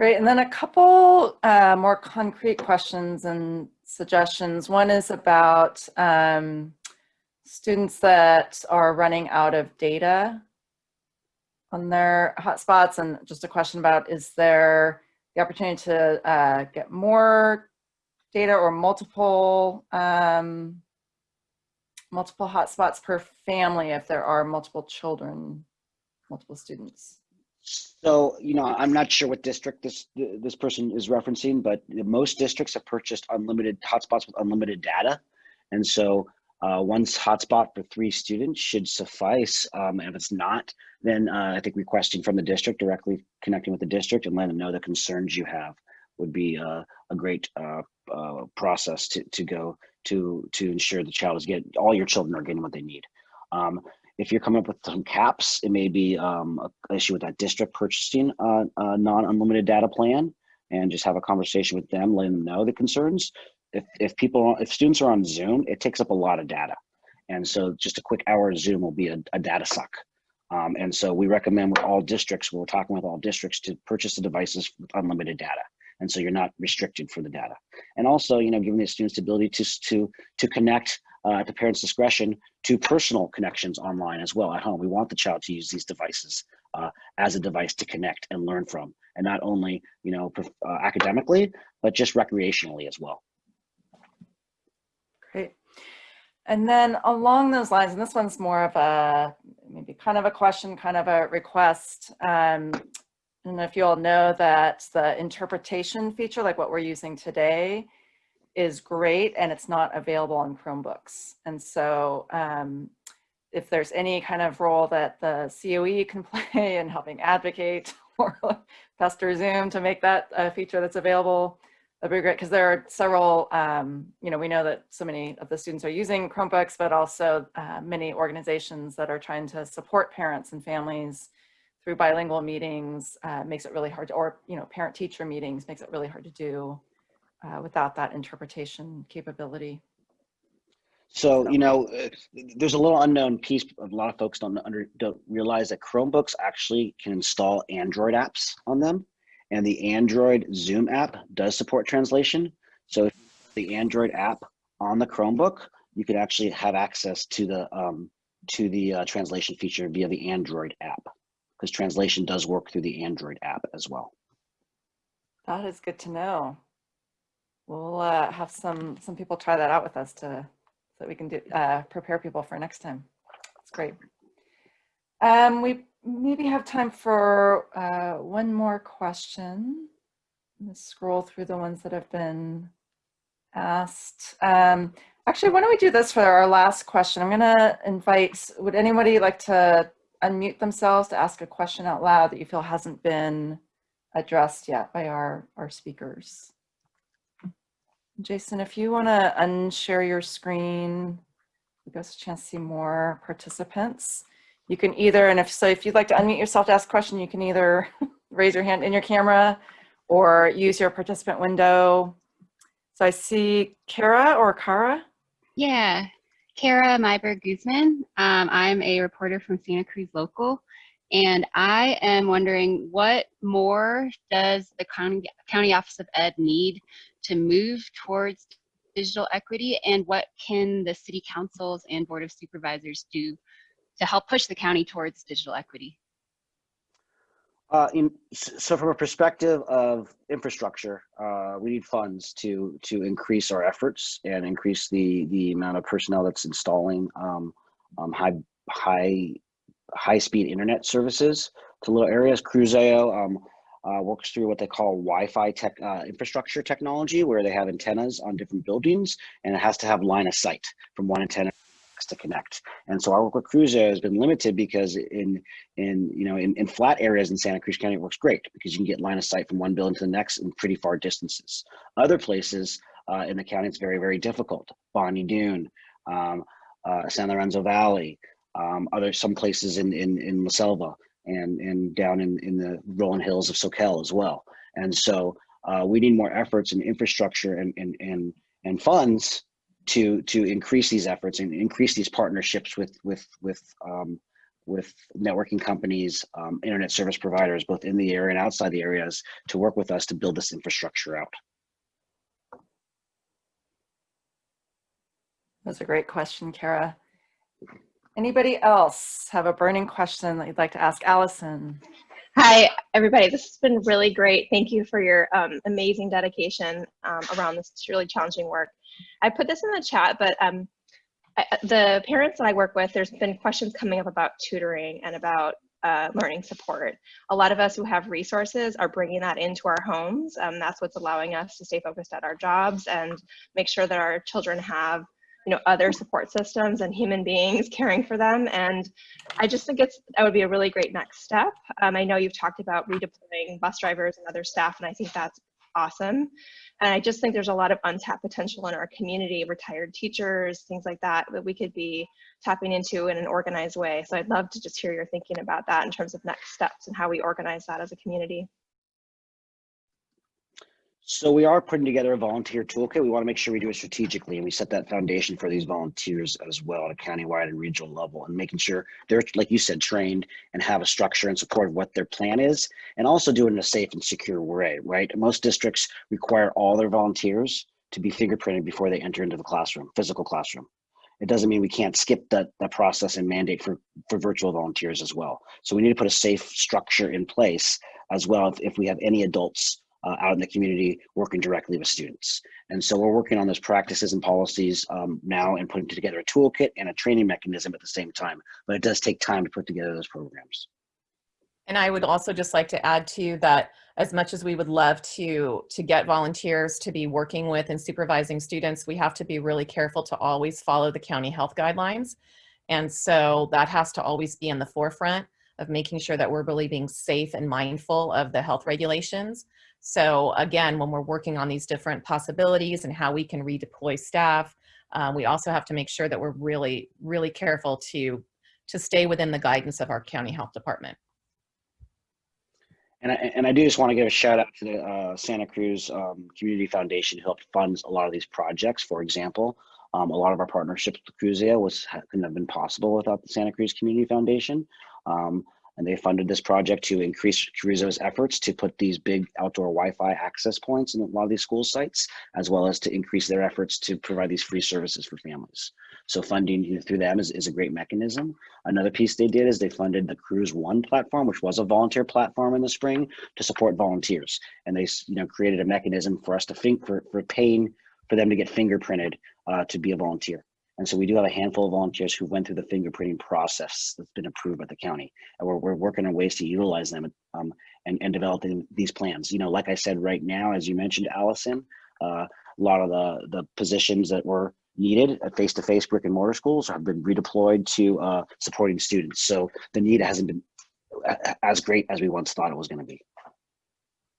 Great, and then a couple uh, more concrete questions and suggestions. One is about um, students that are running out of data on their hotspots, and just a question about, is there the opportunity to uh, get more data or multiple um, multiple hotspots per family if there are multiple children, multiple students? So, you know, I'm not sure what district this this person is referencing, but most districts have purchased unlimited hotspots with unlimited data. And so uh, one hotspot for three students should suffice. Um, and if it's not, then uh, I think requesting from the district, directly connecting with the district and letting them know the concerns you have would be uh, a great uh, uh, process to, to go to to ensure the child is getting, all your children are getting what they need. Um, if you're coming up with some caps, it may be um, an issue with that district purchasing a, a non-unlimited data plan and just have a conversation with them, letting them know the concerns. If, if people, if students are on Zoom, it takes up a lot of data. And so just a quick hour of Zoom will be a, a data suck. Um, and so we recommend with all districts, we're talking with all districts to purchase the devices with unlimited data. And so you're not restricted for the data. And also, you know, giving the students the ability to, to, to connect uh, at the parent's discretion to personal connections online as well at home. We want the child to use these devices uh, as a device to connect and learn from, and not only you know uh, academically, but just recreationally as well. Great. And then along those lines, and this one's more of a, maybe kind of a question, kind of a request. Um, I don't know if you all know that the interpretation feature, like what we're using today, is great and it's not available on Chromebooks. And so um, if there's any kind of role that the COE can play in helping advocate or Pester Zoom to make that a feature that's available. That'd be great because there are several, um, you know, we know that so many of the students are using Chromebooks, but also uh, many organizations that are trying to support parents and families through bilingual meetings uh, makes it really hard to, or, you know, parent teacher meetings makes it really hard to do uh, without that interpretation capability. So, you know, uh, there's a little unknown piece. A lot of folks don't under don't realize that Chromebooks actually can install Android apps on them, and the Android Zoom app does support translation. So, if the Android app on the Chromebook, you could actually have access to the um, to the uh, translation feature via the Android app, because translation does work through the Android app as well. That is good to know. We'll uh, have some some people try that out with us to so that we can do uh, prepare people for next time. That's great. Um, we maybe have time for uh, one more question. Let's scroll through the ones that have been asked. Um, actually, why don't we do this for our last question? I'm going to invite, would anybody like to unmute themselves to ask a question out loud that you feel hasn't been addressed yet by our, our speakers? Jason, if you want to unshare your screen, give us a chance to see more participants. You can either, and if so, if you'd like to unmute yourself to ask a question, you can either raise your hand in your camera or use your participant window. So I see Kara or Kara. Yeah, Kara Meyberg Guzman. Um, I'm a reporter from Santa Cruz Local, and I am wondering what more does the county, county Office of Ed need to move towards digital equity, and what can the city councils and board of supervisors do to help push the county towards digital equity? Uh, in, so from a perspective of infrastructure, uh, we need funds to to increase our efforts and increase the the amount of personnel that's installing um, um, high high high speed internet services to little areas. Cruzio um, uh, works through what they call Wi-Fi tech uh, infrastructure technology, where they have antennas on different buildings, and it has to have line of sight from one antenna to connect. And so our work with Cruzio has been limited because in in you know in, in flat areas in Santa Cruz County it works great because you can get line of sight from one building to the next in pretty far distances. Other places uh, in the county it's very very difficult. Bonny Doon, um, uh, San Lorenzo Valley, um, other some places in in in La Selva and and down in in the rolling hills of Soquel as well. And so uh, we need more efforts and infrastructure and and and and funds to to increase these efforts and increase these partnerships with with with um, with networking companies, um, internet service providers, both in the area and outside the areas, to work with us to build this infrastructure out. That's a great question, Kara. Anybody else have a burning question that you'd like to ask Allison? Hi, everybody. This has been really great. Thank you for your um, amazing dedication um, around this really challenging work. I put this in the chat, but um, I, the parents that I work with, there's been questions coming up about tutoring and about uh, learning support. A lot of us who have resources are bringing that into our homes. That's what's allowing us to stay focused at our jobs and make sure that our children have you know other support systems and human beings caring for them. And i just think it's that would be a really great next step. Um, i know you've talked about redeploying bus drivers and other staff and i think that's awesome. And i just think there's a lot of untapped potential in our community retired teachers things like that that we could be tapping into in an organized way. So i'd love to just hear your thinking about that in terms of next steps and how we organize that as a community So we are putting together a volunteer toolkit. We want to make sure we do it strategically and we set that foundation for these volunteers as well at a countywide and regional level and making sure they're, like you said, trained and have a structure and support of what their plan is and also do it in a safe and secure way, right? Most districts require all their volunteers to be fingerprinted before they enter into the classroom, physical classroom. It doesn't mean we can't skip that, that process and mandate for, for virtual volunteers as well. So we need to put a safe structure in place as well if, if we have any adults uh, out in the community working directly with students. And so we're working on those practices and policies um, now and putting together a toolkit and a training mechanism at the same time. But it does take time to put together those programs. And I would also just like to add to that as much as we would love to to get volunteers to be working with and supervising students, we have to be really careful to always follow the county health guidelines. And so that has to always be in the forefront of making sure that we're really being safe and mindful of the health regulations. So again, when we're working on these different possibilities and how we can redeploy staff, um, we also have to make sure that we're really, really careful to, to stay within the guidance of our county health department. And I, and I do just want to give a shout out to the uh, Santa Cruz um, Community Foundation who helped fund a lot of these projects. For example, um, a lot of our partnerships with Cruzio was couldn't have been possible without the Santa Cruz Community Foundation. Um, and they funded this project to increase Cruzio's efforts to put these big outdoor Wi-Fi access points in a lot of these school sites, as well as to increase their efforts to provide these free services for families. So funding through them is, is a great mechanism. Another piece they did is they funded the Cruise One platform, which was a volunteer platform in the spring to support volunteers. And they you know created a mechanism for us to think for, for paying for them to get fingerprinted uh, to be a volunteer. And so we do have a handful of volunteers who went through the fingerprinting process that's been approved by the county. And we're, we're working on ways to utilize them um, and, and developing these plans. You know, like I said, right now, as you mentioned, Allison, uh, a lot of the, the positions that were needed at face-to-face brick and mortar schools have been redeployed to uh, supporting students. So the need hasn't been as great as we once thought it was gonna be.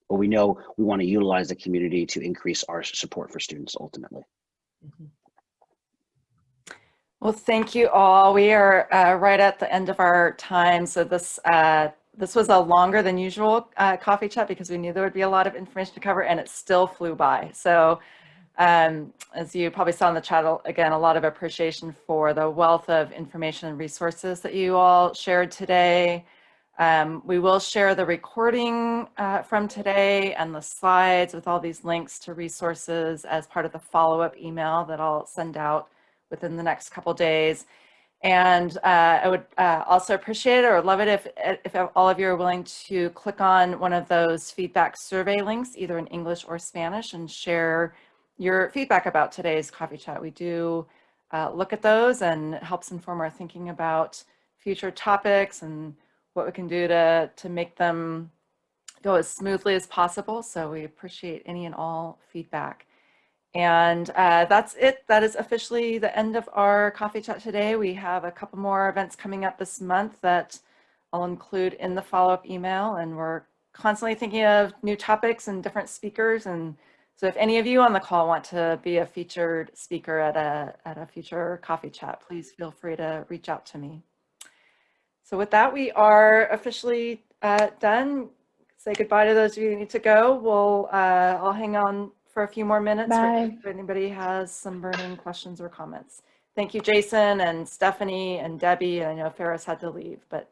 But we know we wanna utilize the community to increase our support for students ultimately. Well, thank you all. We are uh, right at the end of our time. So this uh, this was a longer than usual uh, coffee chat because we knew there would be a lot of information to cover and it still flew by. So um, as you probably saw in the chat, again, a lot of appreciation for the wealth of information and resources that you all shared today. Um, we will share the recording uh, from today and the slides with all these links to resources as part of the follow-up email that I'll send out within the next couple days. And uh, I would uh, also appreciate it or love it if, if all of you are willing to click on one of those feedback survey links, either in English or Spanish, and share your feedback about today's coffee chat. We do uh, look at those and it helps inform our thinking about future topics and what we can do to, to make them go as smoothly as possible. So we appreciate any and all feedback. And uh, that's it. That is officially the end of our coffee chat today. We have a couple more events coming up this month that I'll include in the follow-up email. And we're constantly thinking of new topics and different speakers. And so if any of you on the call want to be a featured speaker at a, at a future coffee chat, please feel free to reach out to me. So with that, we are officially uh, done. Say goodbye to those of you who need to go. We'll, uh, I'll hang on for a few more minutes Bye. if anybody has some burning questions or comments. Thank you, Jason and Stephanie and Debbie. And I know Faris had to leave, but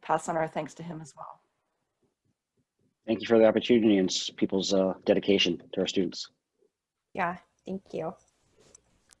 pass on our thanks to him as well. Thank you for the opportunity and people's uh, dedication to our students. Yeah, thank you.